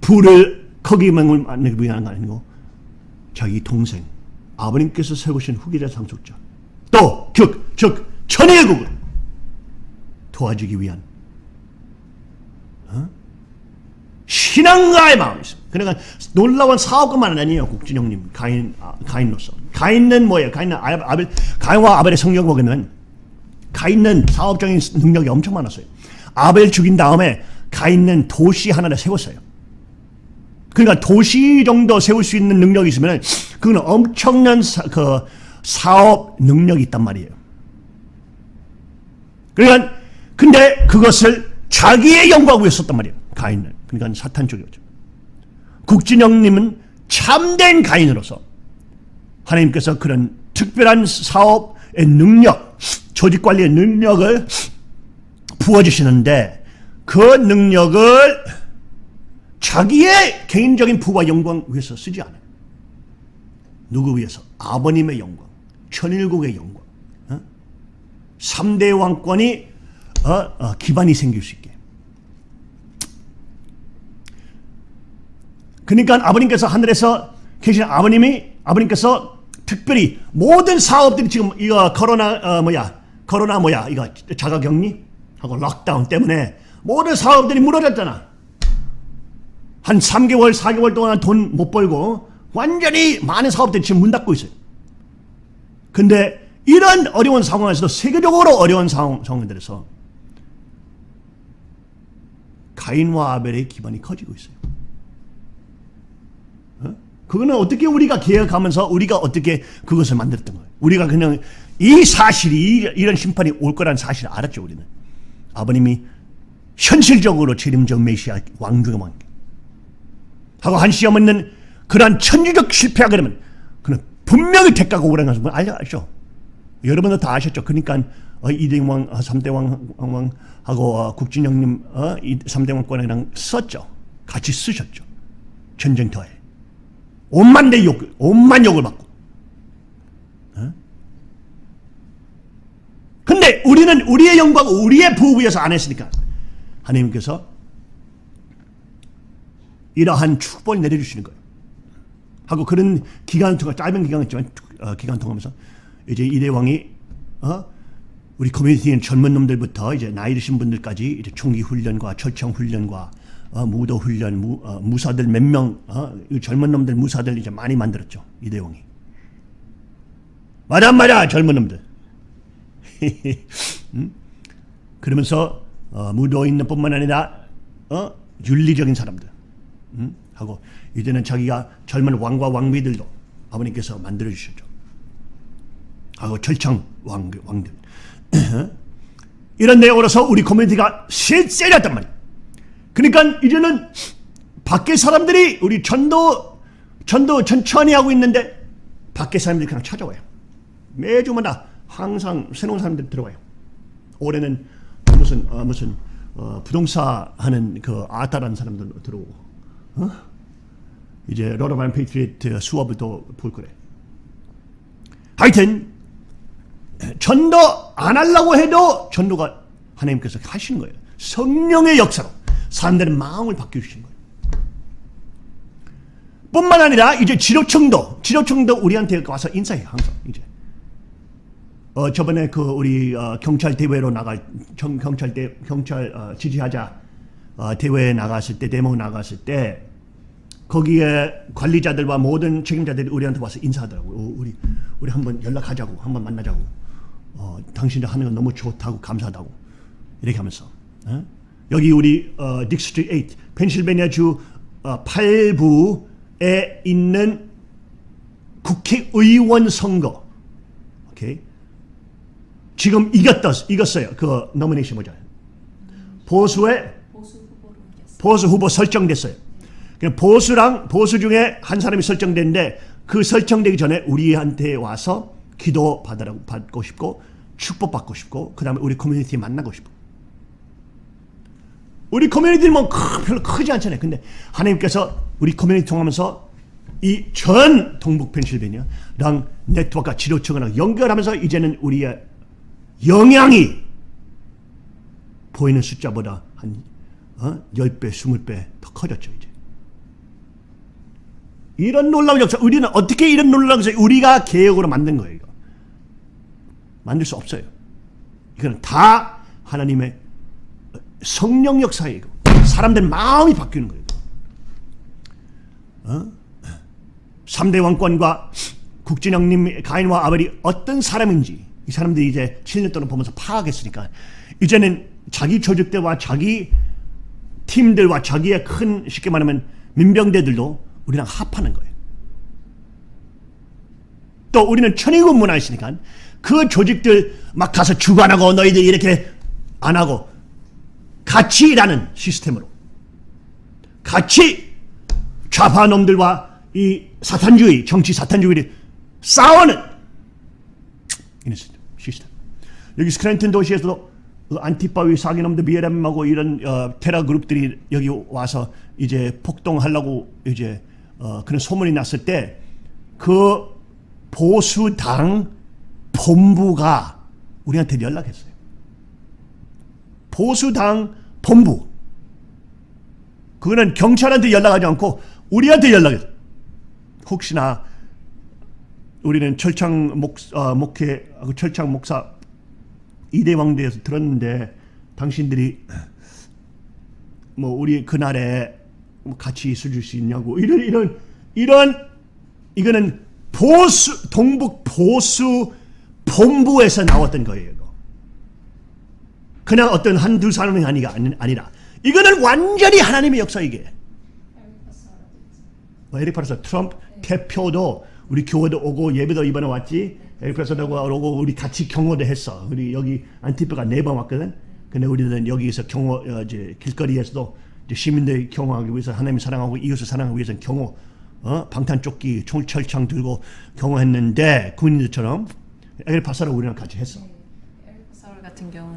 부를 거기만을 만들기 위한 거 아니고 자기 동생 아버님께서 세우신 후계자 상속자 또 즉, 즉 천일국을 도와주기 위한 어? 신앙가의 마음이 있습니다. 그러니까 놀라운 사업가만 아니에요. 국진영님 가인 아, 가인로서 가인은 뭐예요? 가인은 아- 아벨 가인과 아벨의 성경 보면 가인은 사업적인 능력이 엄청 많았어요. 아벨 죽인 다음에 가인은 도시 하나를 세웠어요. 그러니까 도시 정도 세울 수 있는 능력이 있으면 그건 엄청난 사, 그 사업 능력이 있단 말이에요. 그러니까 근데 그것을 자기의 영광 위해 썼단 말이에요. 가인은. 그러니까 사탄 쪽이었죠. 국진영님은 참된 가인으로서 하나님께서 그런 특별한 사업의 능력, 조직 관리의 능력을 부어주시는데 그 능력을 자기의 개인적인 부와 영광 위해서 쓰지 않아요. 누구 위해서? 아버님의 영광, 천일국의 영광, 어? 3대 왕권이 어? 어, 기반이 생길 수 있게. 그러니까 아버님께서 하늘에서 계신 아버님이 아버님께서 특별히 모든 사업들이 지금 이거 코로나 어, 뭐야 코로나 뭐야 이거 자가격리 하고 락다운 때문에 모든 사업들이 무너졌잖아. 한 3개월, 4개월 동안 돈 못 벌고 완전히 많은 사업들이 지금 문 닫고 있어요. 근데 이런 어려운 상황에서도 세계적으로 어려운 상황, 상황들에서 가인과 아벨의 기반이 커지고 있어요. 어? 그거는 어떻게 우리가 계획하면서 우리가 어떻게 그것을 만들었던 거예요. 우리가 그냥 이 사실이 이- 이런 심판이 올 거란 사실을 알았죠. 우리는 아버님이 현실적으로 재림적 메시아 왕중의 왕 하고 한 시험 있는 그러한 천주적 실패하게 되면 그는 분명히 대가가 오라는 것을 알죠. 알죠? 여러분도 다 아셨죠. 그러니까 어, 이대왕, 왕, 어, 삼대왕 왕, 하고 어, 국진영님 어, 이 삼대왕권이랑 썼죠. 같이 쓰셨죠. 전쟁터에. 온만 내 욕, 온만 욕을 받고. 어? 근데 우리는 우리의 영광, 우리의 부에 위해서 안 했으니까 하나님께서 이러한 축복을 내려주시는 거예요. 하고 그런 기간 동안 짧은 기간이지만 어, 기간 통하면서 이제 이대 왕이 어? 우리 커뮤니티인 젊은 놈들부터 이제 나이 드신 분들까지 이제 총기 훈련과 철청 훈련과 어, 무도 훈련, 무, 어, 무사들 몇 명, 어, 이 젊은 놈들 무사들 이제 많이 만들었죠 이대 왕이. 맞아 맞아 젊은 놈들. (laughs) 음? 그러면서 어, 무도인들 뿐만 아니라 어? 윤리적인 사람들. 음? 하고 이제는 자기가 젊은 왕과 왕비들도 아버님께서 만들어 주셨죠. 하고 철창 왕 왕들 (clears throat) 이런 내용으로서 우리 커뮤니티가 실세렸단 말이야. 그러니까 이제는 밖에 사람들이 우리 전도 전도 천천히 하고 있는데 밖에 사람들이 그냥 찾아와요. 매주마다 항상 새로운 사람들이 들어와요. 올해는 무슨 어, 무슨 어, 부동산 하는 그 아따라는 사람들 들어오고 어? 이제 러러반 페이트리트 수업을 또 볼 거래. 하여튼 전도 안 하려고 해도 전도가 하나님께서 하시는 거예요. 성령의 역사로 사람들의 마음을 바뀌어주시는 거예요. 뿐만 아니라 이제 지도청도 지도청도 우리한테 와서 인사해요 항상 이제. 어 저번에 그 우리 어, 경찰 대회로 나갈 경, 경찰 대 경찰 어, 지지하자 어, 대회에 나갔을 때 데모 나갔을 때 거기에 관리자들과 모든 책임자들이 우리한테 와서 인사하더라고. 요 우리 우리 한번 연락하자고, 한번 만나자고. 어, 당신들 하는 거 너무 좋다고 감사하다고 이렇게 하면서 어? 여기 우리 어, District 8 펜실베니아 주 어, 8부에 있는 국회의원 선거. 오케이? 지금 이겼다 이겼어요. 그 nomination 뭐죠? 보수의 보수 후보 설정됐어요. 그냥 보수랑 보수 중에 한 사람이 설정됐는데 그 설정되기 전에 우리한테 와서 기도 받으라고 받고 싶고 축복 받고 싶고 그 다음에 우리 커뮤니티 만나고 싶고 우리 커뮤니티는 뭐 크- 별로 크지 않잖아요. 근데 하나님께서 우리 커뮤니티 통하면서 이 전 동북 펜실베니아랑 네트워크와 지도층을 연결하면서 이제는 우리의 영향이 보이는 숫자보다 한 어? 10배, 20배 더 커졌죠, 이제. 이런 놀라운 역사, 우리는 어떻게 이런 놀라운 역사, 우리가 계획으로 만든 거예요, 이거. 만들 수 없어요. 이거는 다 하나님의 성령 역사예요, 이거. 사람들 마음이 바뀌는 거예요. 어? 3대 왕권과 국진영님, 가인과 아벨이 어떤 사람인지 이 사람들이 이제 7년 동안 보면서 파악했으니까 이제는 자기 조직들과 자기 팀들과 자기의 큰 쉽게 말하면 민병대들도 우리랑 합하는 거예요. 또 우리는 천의군 문화 있으니까 그 조직들 막 가서 주관하고 너희들 이렇게 안 하고 일하는 시스템으로 같이 좌파 놈들과 이 사탄주의, 정치 사탄주의를 싸우는 시스템. 여기 스크랜튼 도시에서도 그 안티파위 사기놈들 BLM하고 이런 어, 테러 그룹들이 여기 와서 이제 폭동하려고 이제 어, 그런 소문이 났을 때 그 보수당 본부가 우리한테 연락했어요. 보수당 본부. 그거는 경찰한테 연락하지 않고 우리한테 연락했어요. 혹시나 우리는 철창 목, 어, 목회, 그 철창 목사 이대왕대에서 들었는데 당신들이 뭐 우리 그날에 뭐 같이 있을 수 있냐고 이런 이런 이런 이거는 보수 동북 보수 본부에서 나왔던 거예요. 그냥 어떤 한두 사람이 아니가 아니- 아니라. 이거는 완전히 하나님의 역사 이게. 뭐 에릭 파르사 트럼프 대표도 우리 교회도 오고 예배도 이번에 왔지. 에릭 파르사도 오고 우리 같이 경호도 했어. 우리 여기 안티프가 네 번 왔거든. 근데 우리는 여기서 경호 어, 이제 길거리에서도 이제 시민들 경호하기 위해서 하나님 사랑하고 이웃을 사랑하기 위해서 경호 어? 방탄조끼 총 철창 들고 경호했는데 군인들처럼. 에릭 파르사를 우리랑 같이 했어. 서울 같은 경우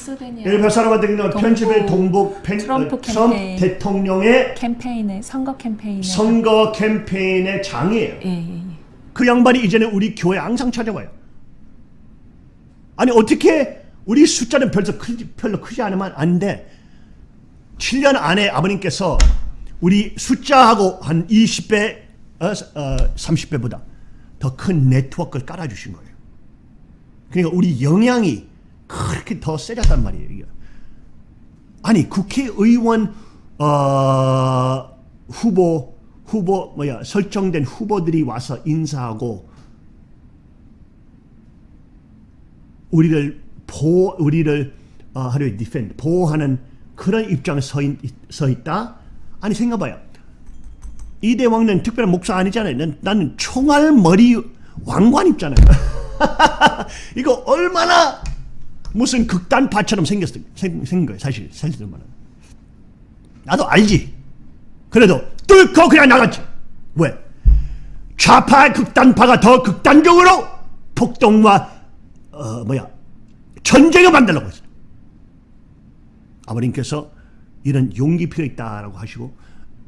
는 펜실베니아 에릭 파르사 같은 경우는 동부 편집의 동북 펜, 트럼프 어, 트럼프 캠페인. 대통령의 캠페인에 선거 캠페인에 선거 캠페인의 장이에요 예, 예, 예. 그 양반이 이제는 우리 교회 항상 찾아와요. 아니 어떻게 우리 숫자는 별로 크지, 별로 크지 않으면 안 돼. 7년 안에 아버님께서 우리 숫자하고 한 20배, 어, 어, 30배보다 더 큰 네트워크를 깔아주신 거예요. 그러니까 우리 영향이 그렇게 더 세졌단 말이에요. 이게. 아니 국회의원 어, 후보 후보 뭐야 설정된 후보들이 와서 인사하고 우리를 보 우리를 어, 하루에 defend 보호하는 그런 입장에 서, 있, 서 있다. 아니 생각봐요. 이대 왕은 특별한 목사 아니잖아요. 난, 나는 총알 머리 왕관 입잖아요. (laughs) 이거 얼마나 무슨 극단파처럼 생겼어 생, 생긴 거예요. 사실 사실 말은. 나도 알지. 그래도 뚫고 그냥 나갔지. 왜? 좌파 극단파가 더 극단적으로 폭동과 어 뭐야 전쟁을 만들려고 했어요. 아버님께서 이런 용기 필요 있다라고 하시고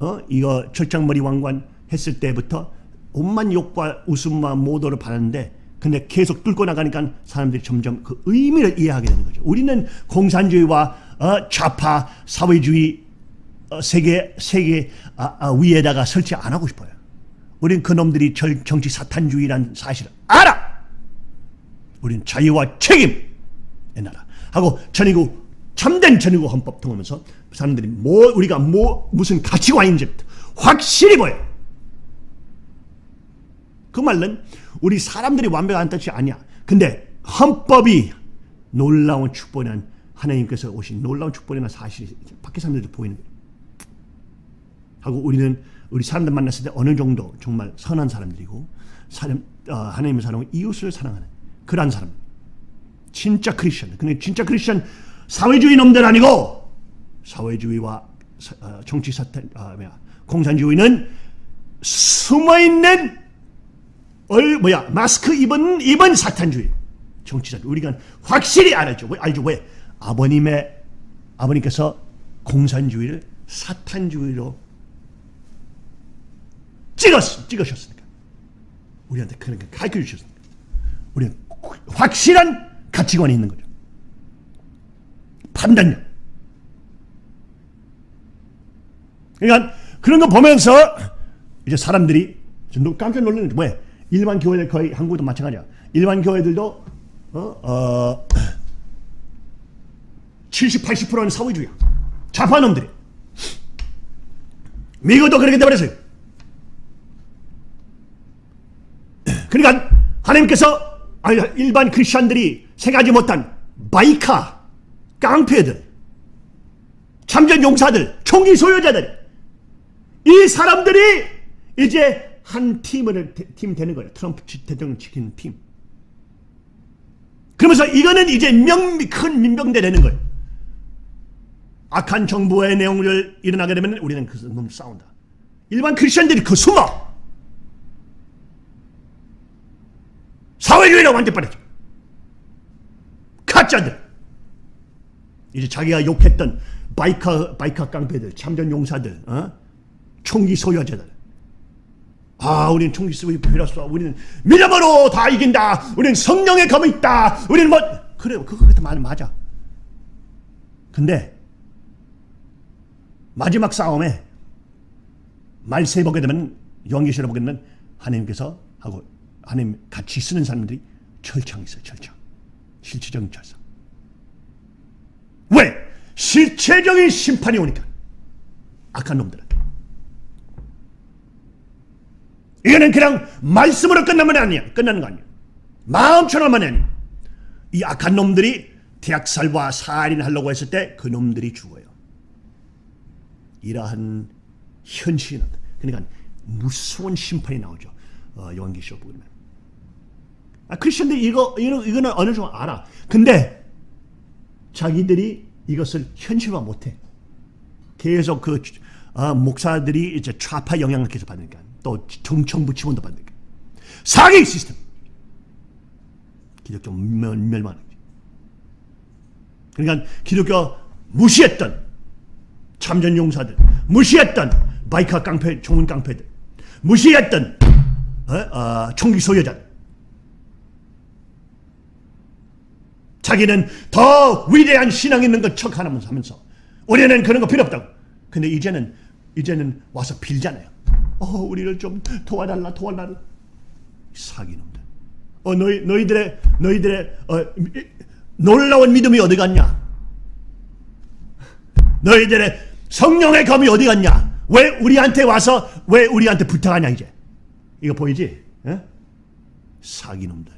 어 이거 철장머리 왕관 했을 때부터 온만 욕과 웃음과 모도를 받았는데 근데 계속 뚫고 나가니까 사람들이 점점 그 의미를 이해하게 되는 거죠. 우리는 공산주의와 어, 좌파 사회주의 어, 세계 세계 아, 아, 위에다가 설치 안 하고 싶어요. 우린 그놈들이 절, 정치 사탄주의란 사실을 알아. 우린 자유와 책임의 나라 하고 전이고 참된 전이고 헌법 통하면서 사람들이 뭐 우리가 뭐 무슨 가치관인지 확실히 보여. 그 말은 우리 사람들이 완벽한 뜻이 아니야. 근데 헌법이 놀라운 축복은 하나님께서 오신 놀라운 축복이나 사실이 밖에 사람들도 보이는. 하고 우리는 우리 사람들 만났을 때 어느 정도 정말 선한 사람들이고 사람, 어, 하나님의 사랑을 이웃을 사랑하는 그러한 사람. 진짜 크리스천. 근데 진짜 크리스천 사회주의 놈들 아니고 사회주의와 사- 어, 정치 사탄, 아, 뭐야, 공산주의는 숨어 있는 얼 뭐야 마스크 입은 입은 사탄주의. 정치자 우리가 확실히 알죠. 왜 알죠? 왜? 아버님의 아버님께서 공산주의를 사탄주의로 찍었 찍으셨으니까. 우리한테 그렇게 가르쳐 주셨으니까. 우리는 확실한 가치관이 있는 거죠. 판단력. 그러니까 그런 거 보면서 이제 사람들이 좀 노- 깜짝 놀라는 게 왜? 일반 교회들 거의 한국도 마찬가지야. 일반 교회들도 어, 어 70, 80%는 사회주의야. 좌파놈들이. 미국도 그렇게 돼버렸어요. 그러니까 하나님께서 일반 크리스천들이 생각하지 못한 바이카, 깡패들, 참전 용사들, 총기 소유자들 이 사람들이 이제 한 팀을 팀 되는 거예요. 트럼프 지- 대통령 지키는 팀. 그러면서 이거는 이제 명, 큰 민병대 되는 거예요. 악한 정부의 내용을 일어나게 되면 우리는 그놈 싸운다. 일반 크리스천들이 그 숨어. 사회주의로 완전 빠졌죠. 가짜들. 이제 자기가 욕했던 바이카 바이카 깡패들, 참전 용사들, 어? 총기 소유자들. 아, 우리는 총기 쓰고 필요 없어. 우리는 믿음으로 다 이긴다. 우리는 성령의 검이 있다. 우리는 뭐 그래요. 그거 그때 말 맞아. 근데 마지막 싸움에 말세 보게 되면 영계시를 보게 되면 하나님께서 하고 하나님 같이 쓰는 사람들이 철창 있어요. 철창. 실체적인 철창. 왜? 실체적인 심판이 오니까. 악한 놈들은. 이거는 그냥 말씀으로 끝나면 아니야. 끝나는 거 아니야. 마음처럼만 아니야. 이 악한 놈들이 대학살과 살인하려고 했을 때 그 놈들이 죽어요. 이러한 현실은 그러니까 무서운 심판이 나오죠. 어, 요한계시록 보면. 아, 크리스천들이 이거, 이거 이거는 어느 정도 알아. 근데 자기들이 이것을 현실화 못해. 계속 그 아, 목사들이 이제 좌파 영향을 계속 받으니까 또 정청부 지원도 받으니까 사기 시스템 기독교 멸, 멸망 그러니까 기독교 무시했던 참전 용사들 무시했던 바이카 깡패 종은 깡패들 무시했던 어? 어, 총기 소유자들 자기는 더 위대한 신앙 있는 것 척 하면서 우리는 그런 거 필요 없다고. 근데 이제는 이제는 와서 빌잖아요. 어, 우리를 좀 도와달라, 도와달라. 사기놈들. 어, 너희 너희들의 너희들의 어, 이- 놀라운 믿음이 어디 갔냐? 너희들의 성령의 검이 어디 갔냐? 왜 우리한테 와서 왜 우리한테 부탁하냐 이제? 이거 보이지? 예? 사기놈들.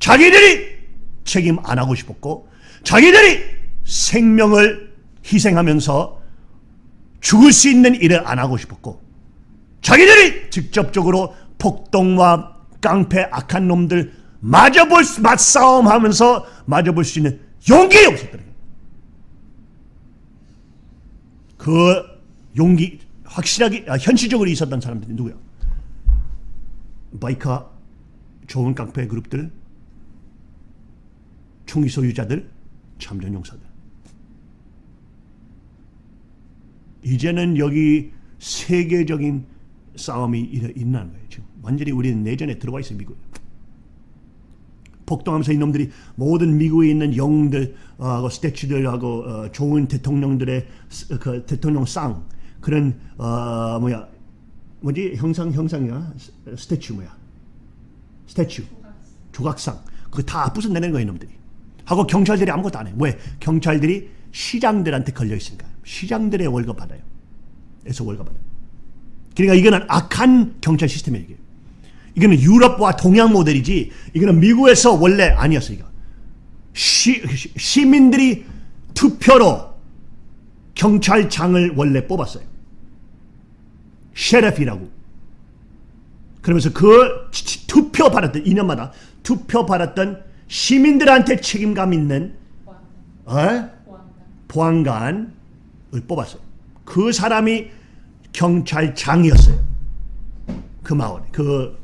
자기들이 책임 안 하고 싶었고 자기들이 생명을 희생하면서 죽을 수 있는 일을 안 하고 싶었고 자기들이 직접적으로 폭동과 깡패 악한 놈들 맞아볼 수- 맞싸움하면서 맞아볼 수 있는 용기 없었더래. 그 용기 확실하게 아, 현실적으로 있었던 사람들이 누구야? 바이카 좋은 깡패 그룹들 총기 소유자들, 참전 용사들. 이제는 여기 세계적인 싸움이 일어 있는 거예요. 지금. 완전히 우리는 내전에 들어와 있어요, 미국. 폭동하면서 이놈들이 모든 미국에 있는 영웅들, 어, 스태츄들하고 어, 좋은 대통령들의 스- 그 대통령 상 그런 어, 뭐야 뭐지? 형상 형상이야? s- statue 뭐야? statue. 조각상. 그거 다 부숴내는 거예요 이놈들이. 하고 경찰들이 아무것도 안해 왜? 경찰들이 시장들한테 걸려 있으니까. 시장들의 월급 받아요. 에서 월급 받아요 그러니까 이거는 악한 경찰 시스템이에요 이게 이거는 유럽과 동양 모델이지 이거는 미국에서 원래 아니었어 이거 시, 시- 시민들이 투표로 경찰장을 원래 뽑았어요. 셰레프라고. 그러면서 그 투표 받았던 2년마다 투표 받았던 시민들한테 책임감 있는 어? 보안관을 뽑았어요. 그 사람이 경찰장이었어요. 그 마을, 그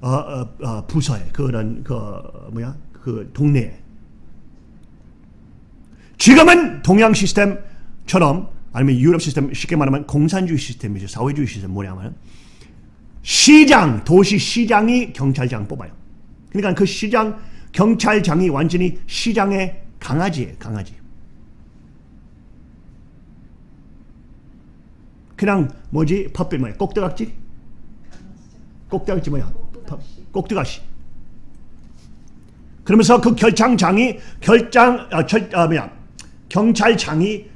어, 어, 어, 부서에 그런 그 뭐야 그 동네에. 지금은 동양 시스템처럼 아니면 유럽 시스템 쉽게 말하면 공산주의 시스템이죠. 사회주의 시스템 뭐냐면 시장 도시 시장이 경찰장 뽑아요. 그러니까 그 시장 경찰장이 완전히 시장의 강아지예요. 강아지. 그냥 뭐지? 팝들 뭐야? 꼭두각지? 꼭두각지 뭐야? 꼭두각시. 그러면서 그 결장장이 결장 아, 결, 아 뭐야? 경찰장이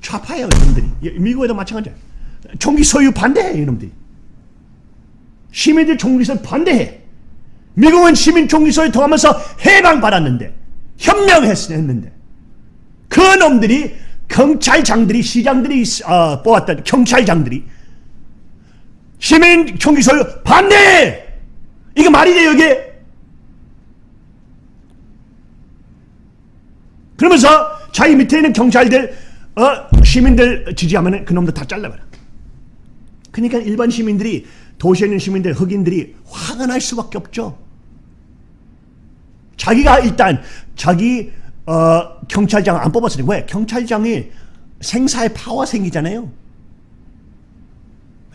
좌파예요 이놈들이. 예, 미국에도 마찬가지야. 총기 소유 반대해 이놈들이. 시민들 총기 소유 반대해. 미국은 시민 총기 소유 통하면서 해방 받았는데 현명했는데. 그 놈들이 경찰장들이 시장들이 어, 뽑았던 경찰장들이 시민 총기 소유 반대! 이게 말이 돼요 이게? 그러면서 자기 밑에 있는 경찰들 어, 시민들 지지하면 그놈들 다 잘라버려. 그러니까 일반 시민들이 도시에 있는 시민들 흑인들이 화가 날 수밖에 없죠. 자기가 일단 자기 어, 경찰장 안 뽑았으니까 왜? 경찰장이 생사의 파워 생기잖아요.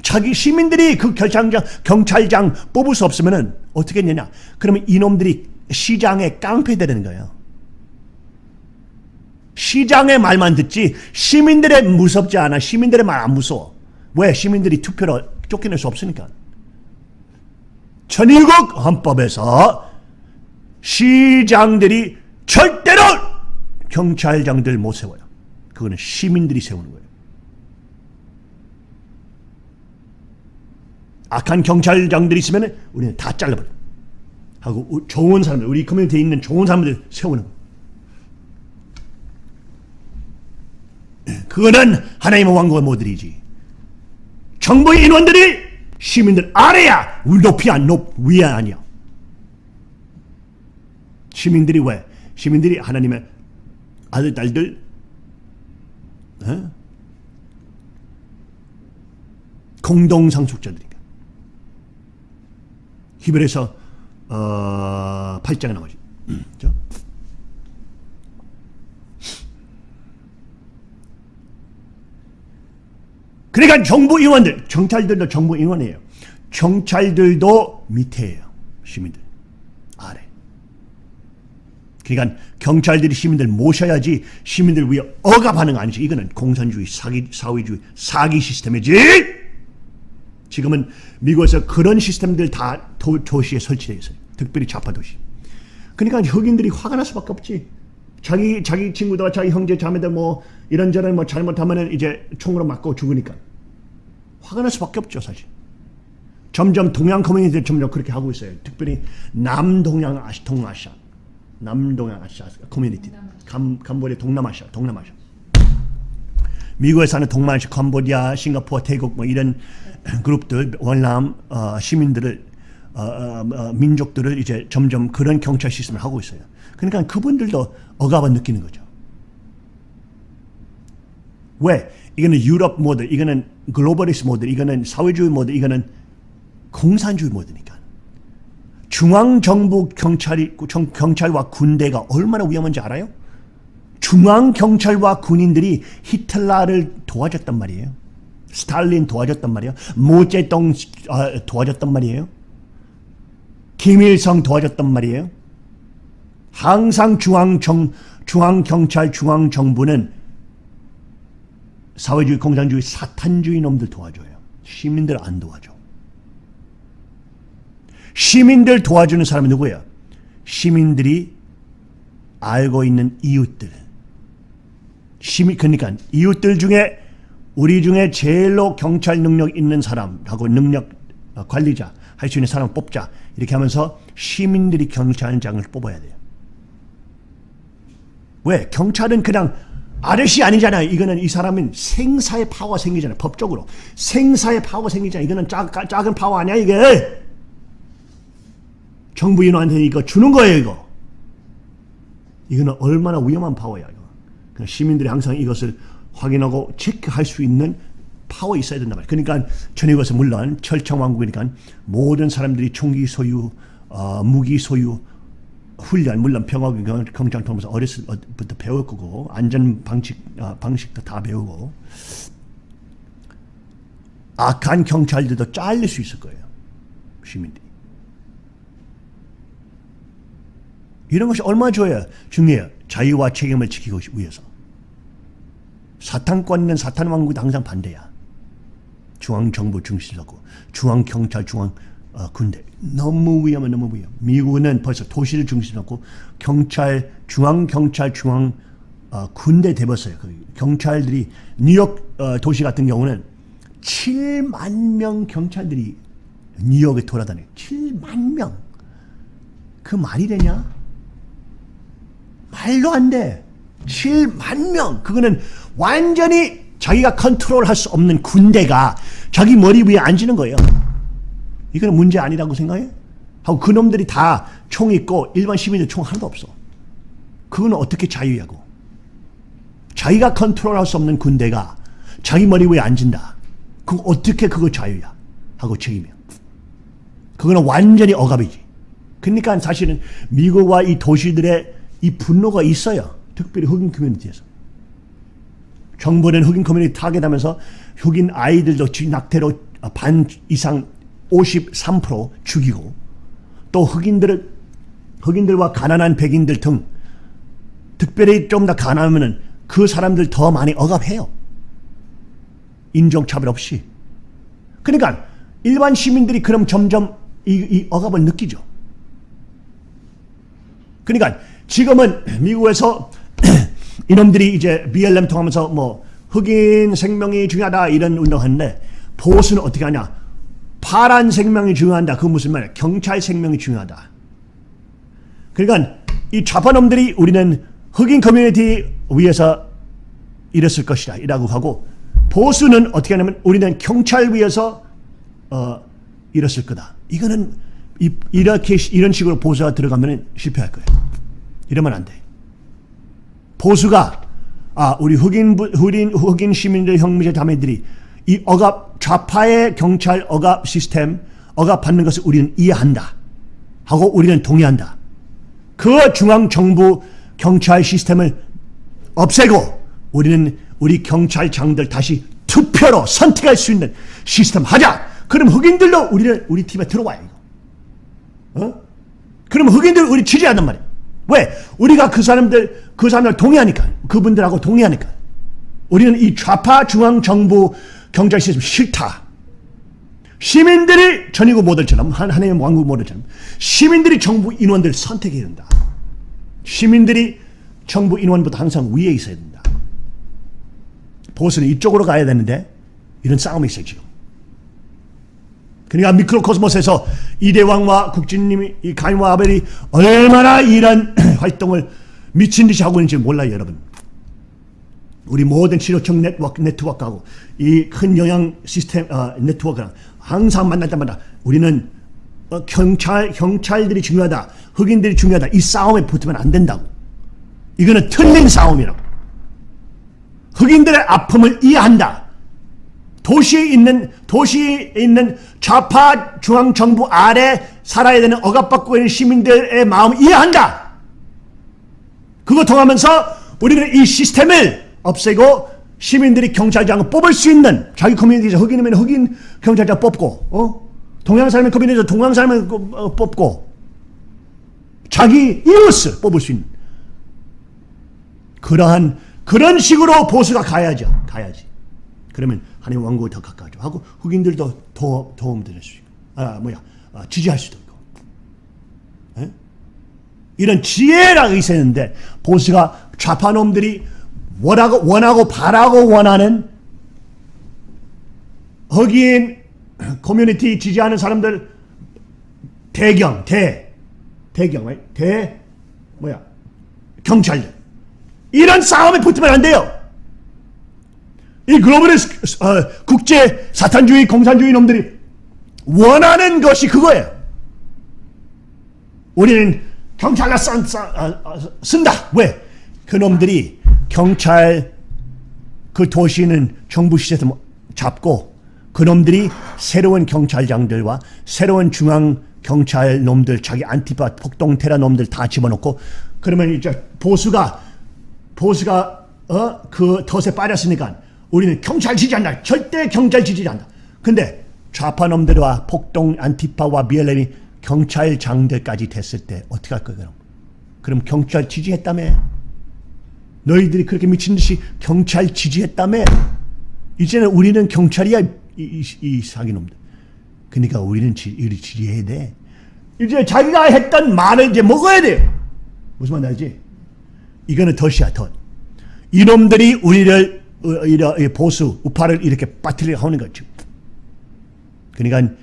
자기 시민들이 그 결장장 경찰장 뽑을 수 없으면은 어떻게 되냐? 그러면 이놈들이 시장에 깡패 되는 거예요. 시장의 말만 듣지 시민들의 무섭지 않아. 시민들의 말 안 무서워. 왜? 시민들이 투표로 쫓겨낼 수 없으니까. 전일국 헌법에서 시장들이 절대로 경찰장들 못 세워요. 그거는 시민들이 세우는 거예요. 악한 경찰장들이 있으면 우리는 다 잘라버려. 하고 우- 좋은 사람들, 우리 커뮤니티에 있는 좋은 사람들 세우는 거예요. 그거는 하나님의 왕국의 모델이지. 정부의 인원들이 시민들 아래야 높이야 높 위야 아니야. 시민들이 왜? 시민들이 하나님의 아들 딸들 어? 공동 상속자들이니까. 히브리서 어, 8장에 나오지. 음? 그러니까 정부 임원들, 경찰들도 정부 임원이에요. 경찰들도 밑에예요. 시민들. 아래. 그러니까 경찰들이 시민들 모셔야지 시민들 위해 억압하는 거 아니지. 이거는 공산주의, 사기, 사회주의, 사기 시스템이지. 지금은 미국에서 그런 시스템들 다 도, 도시에 설치되어 있어요. 특별히 좌파 도시. 그러니까 흑인들이 화가 날 수밖에 없지. 자기 자기 친구들, 자기 형제, 자매들 뭐 이런저런 뭐 잘못하면은 이제 총으로 맞고 죽으니까 화가 날 수밖에 없죠, 사실. 점점 동양 커뮤니티들 점점 그렇게 하고 있어요. 특별히 남동양 아시 동아시아, 남동양 아시아 커뮤니티, 감 캄보디아 동남아시아, 동남아시아. 미국에 사는 동남아시아, 캄보디아, 싱가포르, 태국 뭐 이런 그룹들 월남 어, 시민들을 어, 어, 어, 민족들을 이제 점점 그런 경찰 시스템을 하고 있어요. 그러니까 그분들도 억압을 느끼는 거죠. 왜? 이거는 유럽 모델, 이거는 글로벌리스 모델, 이거는 사회주의 모델, 이거는 공산주의 모델이니까. 중앙정부 경찰이, 정- 경찰과 군대가 얼마나 위험한지 알아요? 중앙 경찰과 군인들이 히틀러를 도와줬단 말이에요. 스탈린 도와줬단 말이에요. 모제동 아, 도와줬단 말이에요. 김일성 도와줬단 말이에요. 항상 중앙 정, 중앙 경찰, 중앙 정부는 사회주의, 공산주의, 사탄주의 놈들 도와줘요. 시민들 안 도와줘. 시민들 도와주는 사람이 누구예요? 시민들이 알고 있는 이웃들. 시민, 그러니까 이웃들 중에 우리 중에 제일로 경찰 능력 있는 사람하고 능력 어, 관리자 할 수 있는 사람 뽑자 이렇게 하면서 시민들이 경찰장을 뽑아야 돼요. 왜? 경찰은 그냥 아저씨 아니잖아요. 이거는 이 사람은 생사의 파워가 생기잖아요. 법적으로. 생사의 파워가 생기잖아요. 이거는 작, 작은 파워 아니야, 이게. 정부 인원한테 이거 주는 거예요, 이거. 이거는 얼마나 위험한 파워야, 이거. 그러니까 시민들이 항상 이것을 확인하고 체크할 수 있는 파워 있어야 된단 말이에요. 그러니까 전역에서 물론 철청왕국이니까 모든 사람들이 총기 소유, 어, 무기 소유, 훈련 물론 평화군 경장 통해서 어렸을 때부터 배울 거고 안전 방식 아, 방식도 다 배우고 악한 경찰들도 잘릴 수 있을 거예요 시민들 이 이런 것이 얼마나 좋아요 중요해요 자유와 책임을 지키기 위해서 사탄권은 사탄 왕국도 항상 반대야 중앙 정부 중심이고 중앙 경찰 중앙 어, 군대 너무 위험해 너무 위험. 미국은 벌써 도시를 중심으로 경찰 중앙 경찰 중앙 어, 군대 돼버렸어요. 그 경찰들이 뉴욕 어, 도시 같은 경우는 7만 명 경찰들이 뉴욕에 돌아다녀요. 7만 명. 그 말이 되냐? 말도 안 돼. 7만 명. 그거는 완전히 자기가 컨트롤할 수 없는 군대가 자기 머리 위에 앉는 거예요. 이거는 문제 아니라고 생각해? 하고 그놈들이 다 총 있고 일반 시민들 총 하나도 없어. 그건 어떻게 자유냐고. 자기가 컨트롤할 수 없는 군대가 자기 머리 위에 앉은다. 그 어떻게 그거 자유야? 하고 책임이야. 그거는 완전히 억압이지. 그러니까 사실은 미국과 이 도시들의 이 분노가 있어요. 특별히 흑인 커뮤니티에서. 정부는 흑인 커뮤니티 타겟하면서 흑인 아이들도 낙태로 반 이상 53% 죽이고 또 흑인들을 흑인들과 가난한 백인들 등 특별히 좀 더 가난하면은 그 사람들 더 많이 억압해요. 인종차별 없이. 그러니까 일반 시민들이 그럼 점점 이, 이 억압을 느끼죠. 그러니까 지금은 미국에서 (clears throat) 이놈들이 이제 BLM 통하면서 뭐 흑인 생명이 중요하다 이런 운동하는데 보수는 어떻게 하냐? 파란 생명이 중요하다. 그 무슨 말이야? 경찰 생명이 중요하다. 그러니까 이 좌파놈들이 우리는 흑인 커뮤니티 위해서 이랬을 것이다. 이라고 하고 보수는 어떻게 하냐면 우리는 경찰 위해서 어, 이랬을 거다. 이거는 이, 이렇게 이런 식으로 보수가 들어가면 실패할 거예요. 이러면 안 돼. 보수가 아 우리 흑인 흑인 흑인 시민들 형제 자매들이 이 억압 좌파의 경찰 억압 시스템 억압받는 것을 우리는 이해한다 하고 우리는 동의한다. 그 중앙 정부 경찰 시스템을 없애고 우리는 우리 경찰장들 다시 투표로 선택할 수 있는 시스템 하자. 그럼 흑인들도 우리를 우리 팀에 들어와요. 어? 그럼 흑인들 우리 지지한단 말이야. 왜? 우리가 그 사람들 그 사람들 동의하니까 그분들하고 동의하니까 우리는 이 좌파 중앙 정부 경찰 시스템 싫다. 시민들이 전이고 모델처럼 하나님의 왕국 모델처럼 시민들이 정부 인원들 선택해야 된다. 시민들이 정부 인원보다 항상 위에 있어야 된다. 보수는 이쪽으로 가야 되는데 이런 싸움이 있어요 지금. 그러니까 미크로코스모스에서 이대왕과 국진님이 이 가인과 아벨이 얼마나 이런 (clears throat) 활동을 미친 듯이 하고 있는지 몰라요 여러분. 우리 모든 치료청 네트워크, 네트워크하고 이 큰 영양 시스템 어, 네트워크랑 항상 만날 때마다 우리는 어, 경찰 경찰들이 중요하다, 흑인들이 중요하다 이 싸움에 붙으면 안 된다고. 이거는 틀린 싸움이라고. 흑인들의 아픔을 이해한다. 도시에 있는 도시에 있는 좌파 중앙 정부 아래 살아야 되는 억압받고 있는 시민들의 마음을 이해한다. 그거 통하면서 우리는 이 시스템을 없애고 시민들이 경찰장을 뽑을 수 있는 자기 커뮤니티에서 흑인이면 흑인 경찰장 뽑고 어? 동양 사람의 커뮤니티에서 동양 사람을 어, 뽑고 자기 이웃을 뽑을 수 있는 그러한 그런 식으로 보수가 가야죠. 가야지. 그러면 하나님 왕국을 더 가까워져 하고 흑인들도 도, 도움 드릴 수 있고 아 뭐야 아, 지지할 수도 있고 에? 이런 지혜라가 있었는데 보수가 좌파놈들이 원하고 원하고 바라고 원하는 흑인 커뮤니티 지지하는 사람들 대경 대 대경 대 뭐야 경찰들 이런 싸움에 붙으면 안 돼요. 이 globalist 어, 국제 사탄주의 공산주의 놈들이 원하는 것이 그거예요. 우리는 경찰을 쓴, 쓴, 아, 아, 쓴다. 왜? 그 놈들이 경찰 그 도시는 정부 시스템 잡고 그 놈들이 새로운 경찰장들과 새로운 중앙 경찰 놈들 자기 안티파 폭동 테러 놈들 다 집어넣고 그러면 이제 보수가 보수가 어 그 덫에 빠졌으니까 우리는 경찰 지지한다. 절대 경찰 지지한다. 근데 좌파 놈들과 폭동 안티파와 BLM이 경찰장들까지 됐을 때 어떻게 할 거야 그럼? 그럼 경찰 지지했다며? 너희들이 그렇게 미친 듯이 경찰 지지했다며? 이제는 우리는 경찰이야 이, 이, 이 사기놈들. 그러니까 우리는 지, 우리 지지해야 돼. 이제 자기가 했던 말을 이제 먹어야 돼요. 무슨 말 알지? 이거는 덫이야 덫. 이놈들이 우리를 보수 우파를 이렇게 빠뜨리려 하는 거죠. 그러니까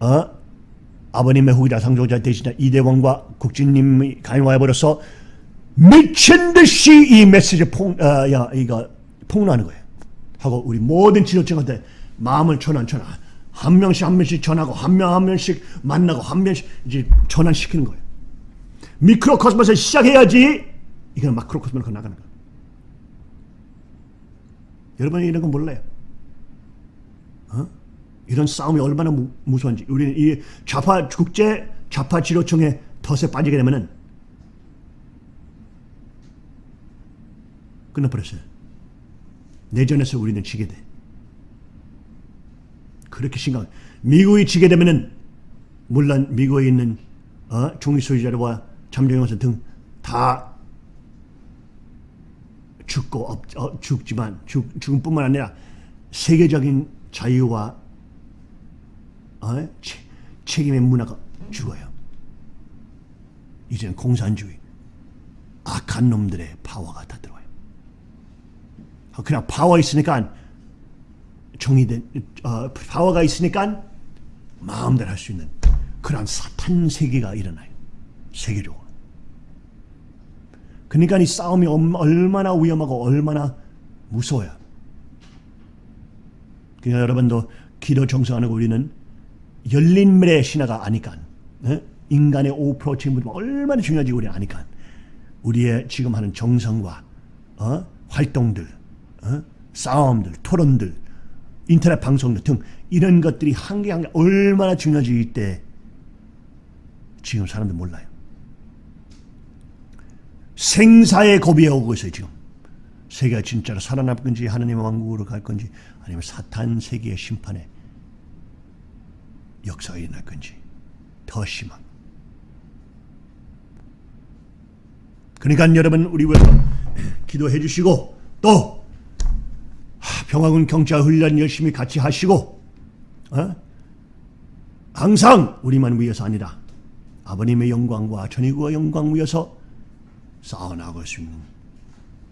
어 아버님의 후기자 상조자 대신자 이대원과 국진님이 가용하여버려서 미친 듯이 이 메시지 폭, 어, 야, 이거 폭로하는 거예요. 하고 우리 모든 지도층한테 마음을 전환 전환 한 명씩 한 명씩 전하고 한 명한 명씩 만나고 한 명씩 이제 전환시키는 거예요. 미크로코스모스 시작해야지 이건 마크로코스모스로 나가는 거예요. 여러분이 이런 거 몰라요. 어? 이런 싸움이 얼마나 무, 무서운지 우리는 이 좌파 국제 좌파 지도층의 덫에 빠지게 되면은 끝나버렸어요. 내전에서 우리는 지게 돼. 그렇게 심각. 미국이 지게 되면은 물론 미국에 있는 어? 중위 소유자와 잠정영선 등다 죽고 없, 어, 죽지만 죽, 죽음뿐만 아니라 세계적인 자유와 어? 체, 책임의 문화가 죽어요. 이제는 공산주의 악한 놈들의 파워가 다 들어와요. 어, 그냥 파워 있으니까 정의된 어, 파워가 있으니까 마음대로 할 수 있는 그런 사탄 세계가 일어나요. 세계적으로. 그러니까 이 싸움이 엄- 얼마나 위험하고 얼마나 무서워요. 그러니까 여러분도 기도 정성하는 우리는 열린 미래의 신화가 아니까 어? 인간의 5% 책임을 얼마나 중요한지 우리 아니까 우리의 지금 하는 정성과 어? 활동들, 어? 싸움들, 토론들, 인터넷 방송들 등 이런 것들이 한 개 한 개 얼마나 중요한지 이때 지금 사람들 몰라요. 생사의 고비에 오고 있어요 지금. 세계가 진짜로 살아날 건지 하나님의 왕국으로 갈 건지 아니면 사탄 세계의 심판에 역사가 일어날 건지 더 심한. 그러니까 여러분 우리 위해서 (clears throat) 기도해 주시고 또 하, 평화군 경찰 훈련 열심히 같이 하시고 어? 항상 우리만 위해서 아니라 아버님의 영광과 전의구의 영광 위해서 싸워나갈 수 있는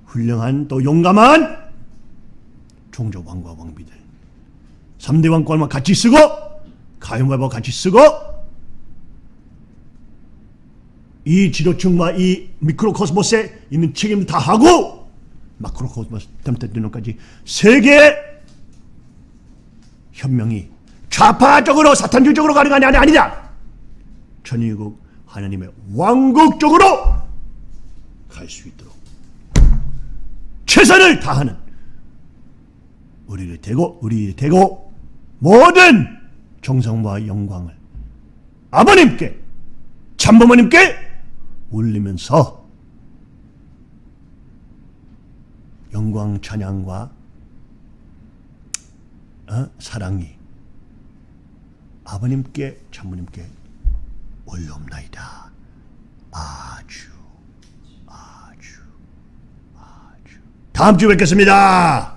훌륭한 또 용감한 종족 왕과 왕비들 3대 왕권만 같이 쓰고 가용바바 같이 쓰고 이 지도층과 이 미크로코스모스에 있는 책임도 다 하고 마크로코스모스 템테드노까지 세계 현명이 좌파적으로 사탄주의적으로 가는 게 아니- 아니냐 전위국 하나님의 왕국 쪽으로 갈 수 있도록 최선을 다하는 우리를 대고 우리 대고 모든 정성과 영광을 아버님께 참부모님께 올리면서 영광 찬양과 어? 사랑이 아버님께 참부님께 올려옵나이다. 아주 다음 주에 뵙겠습니다.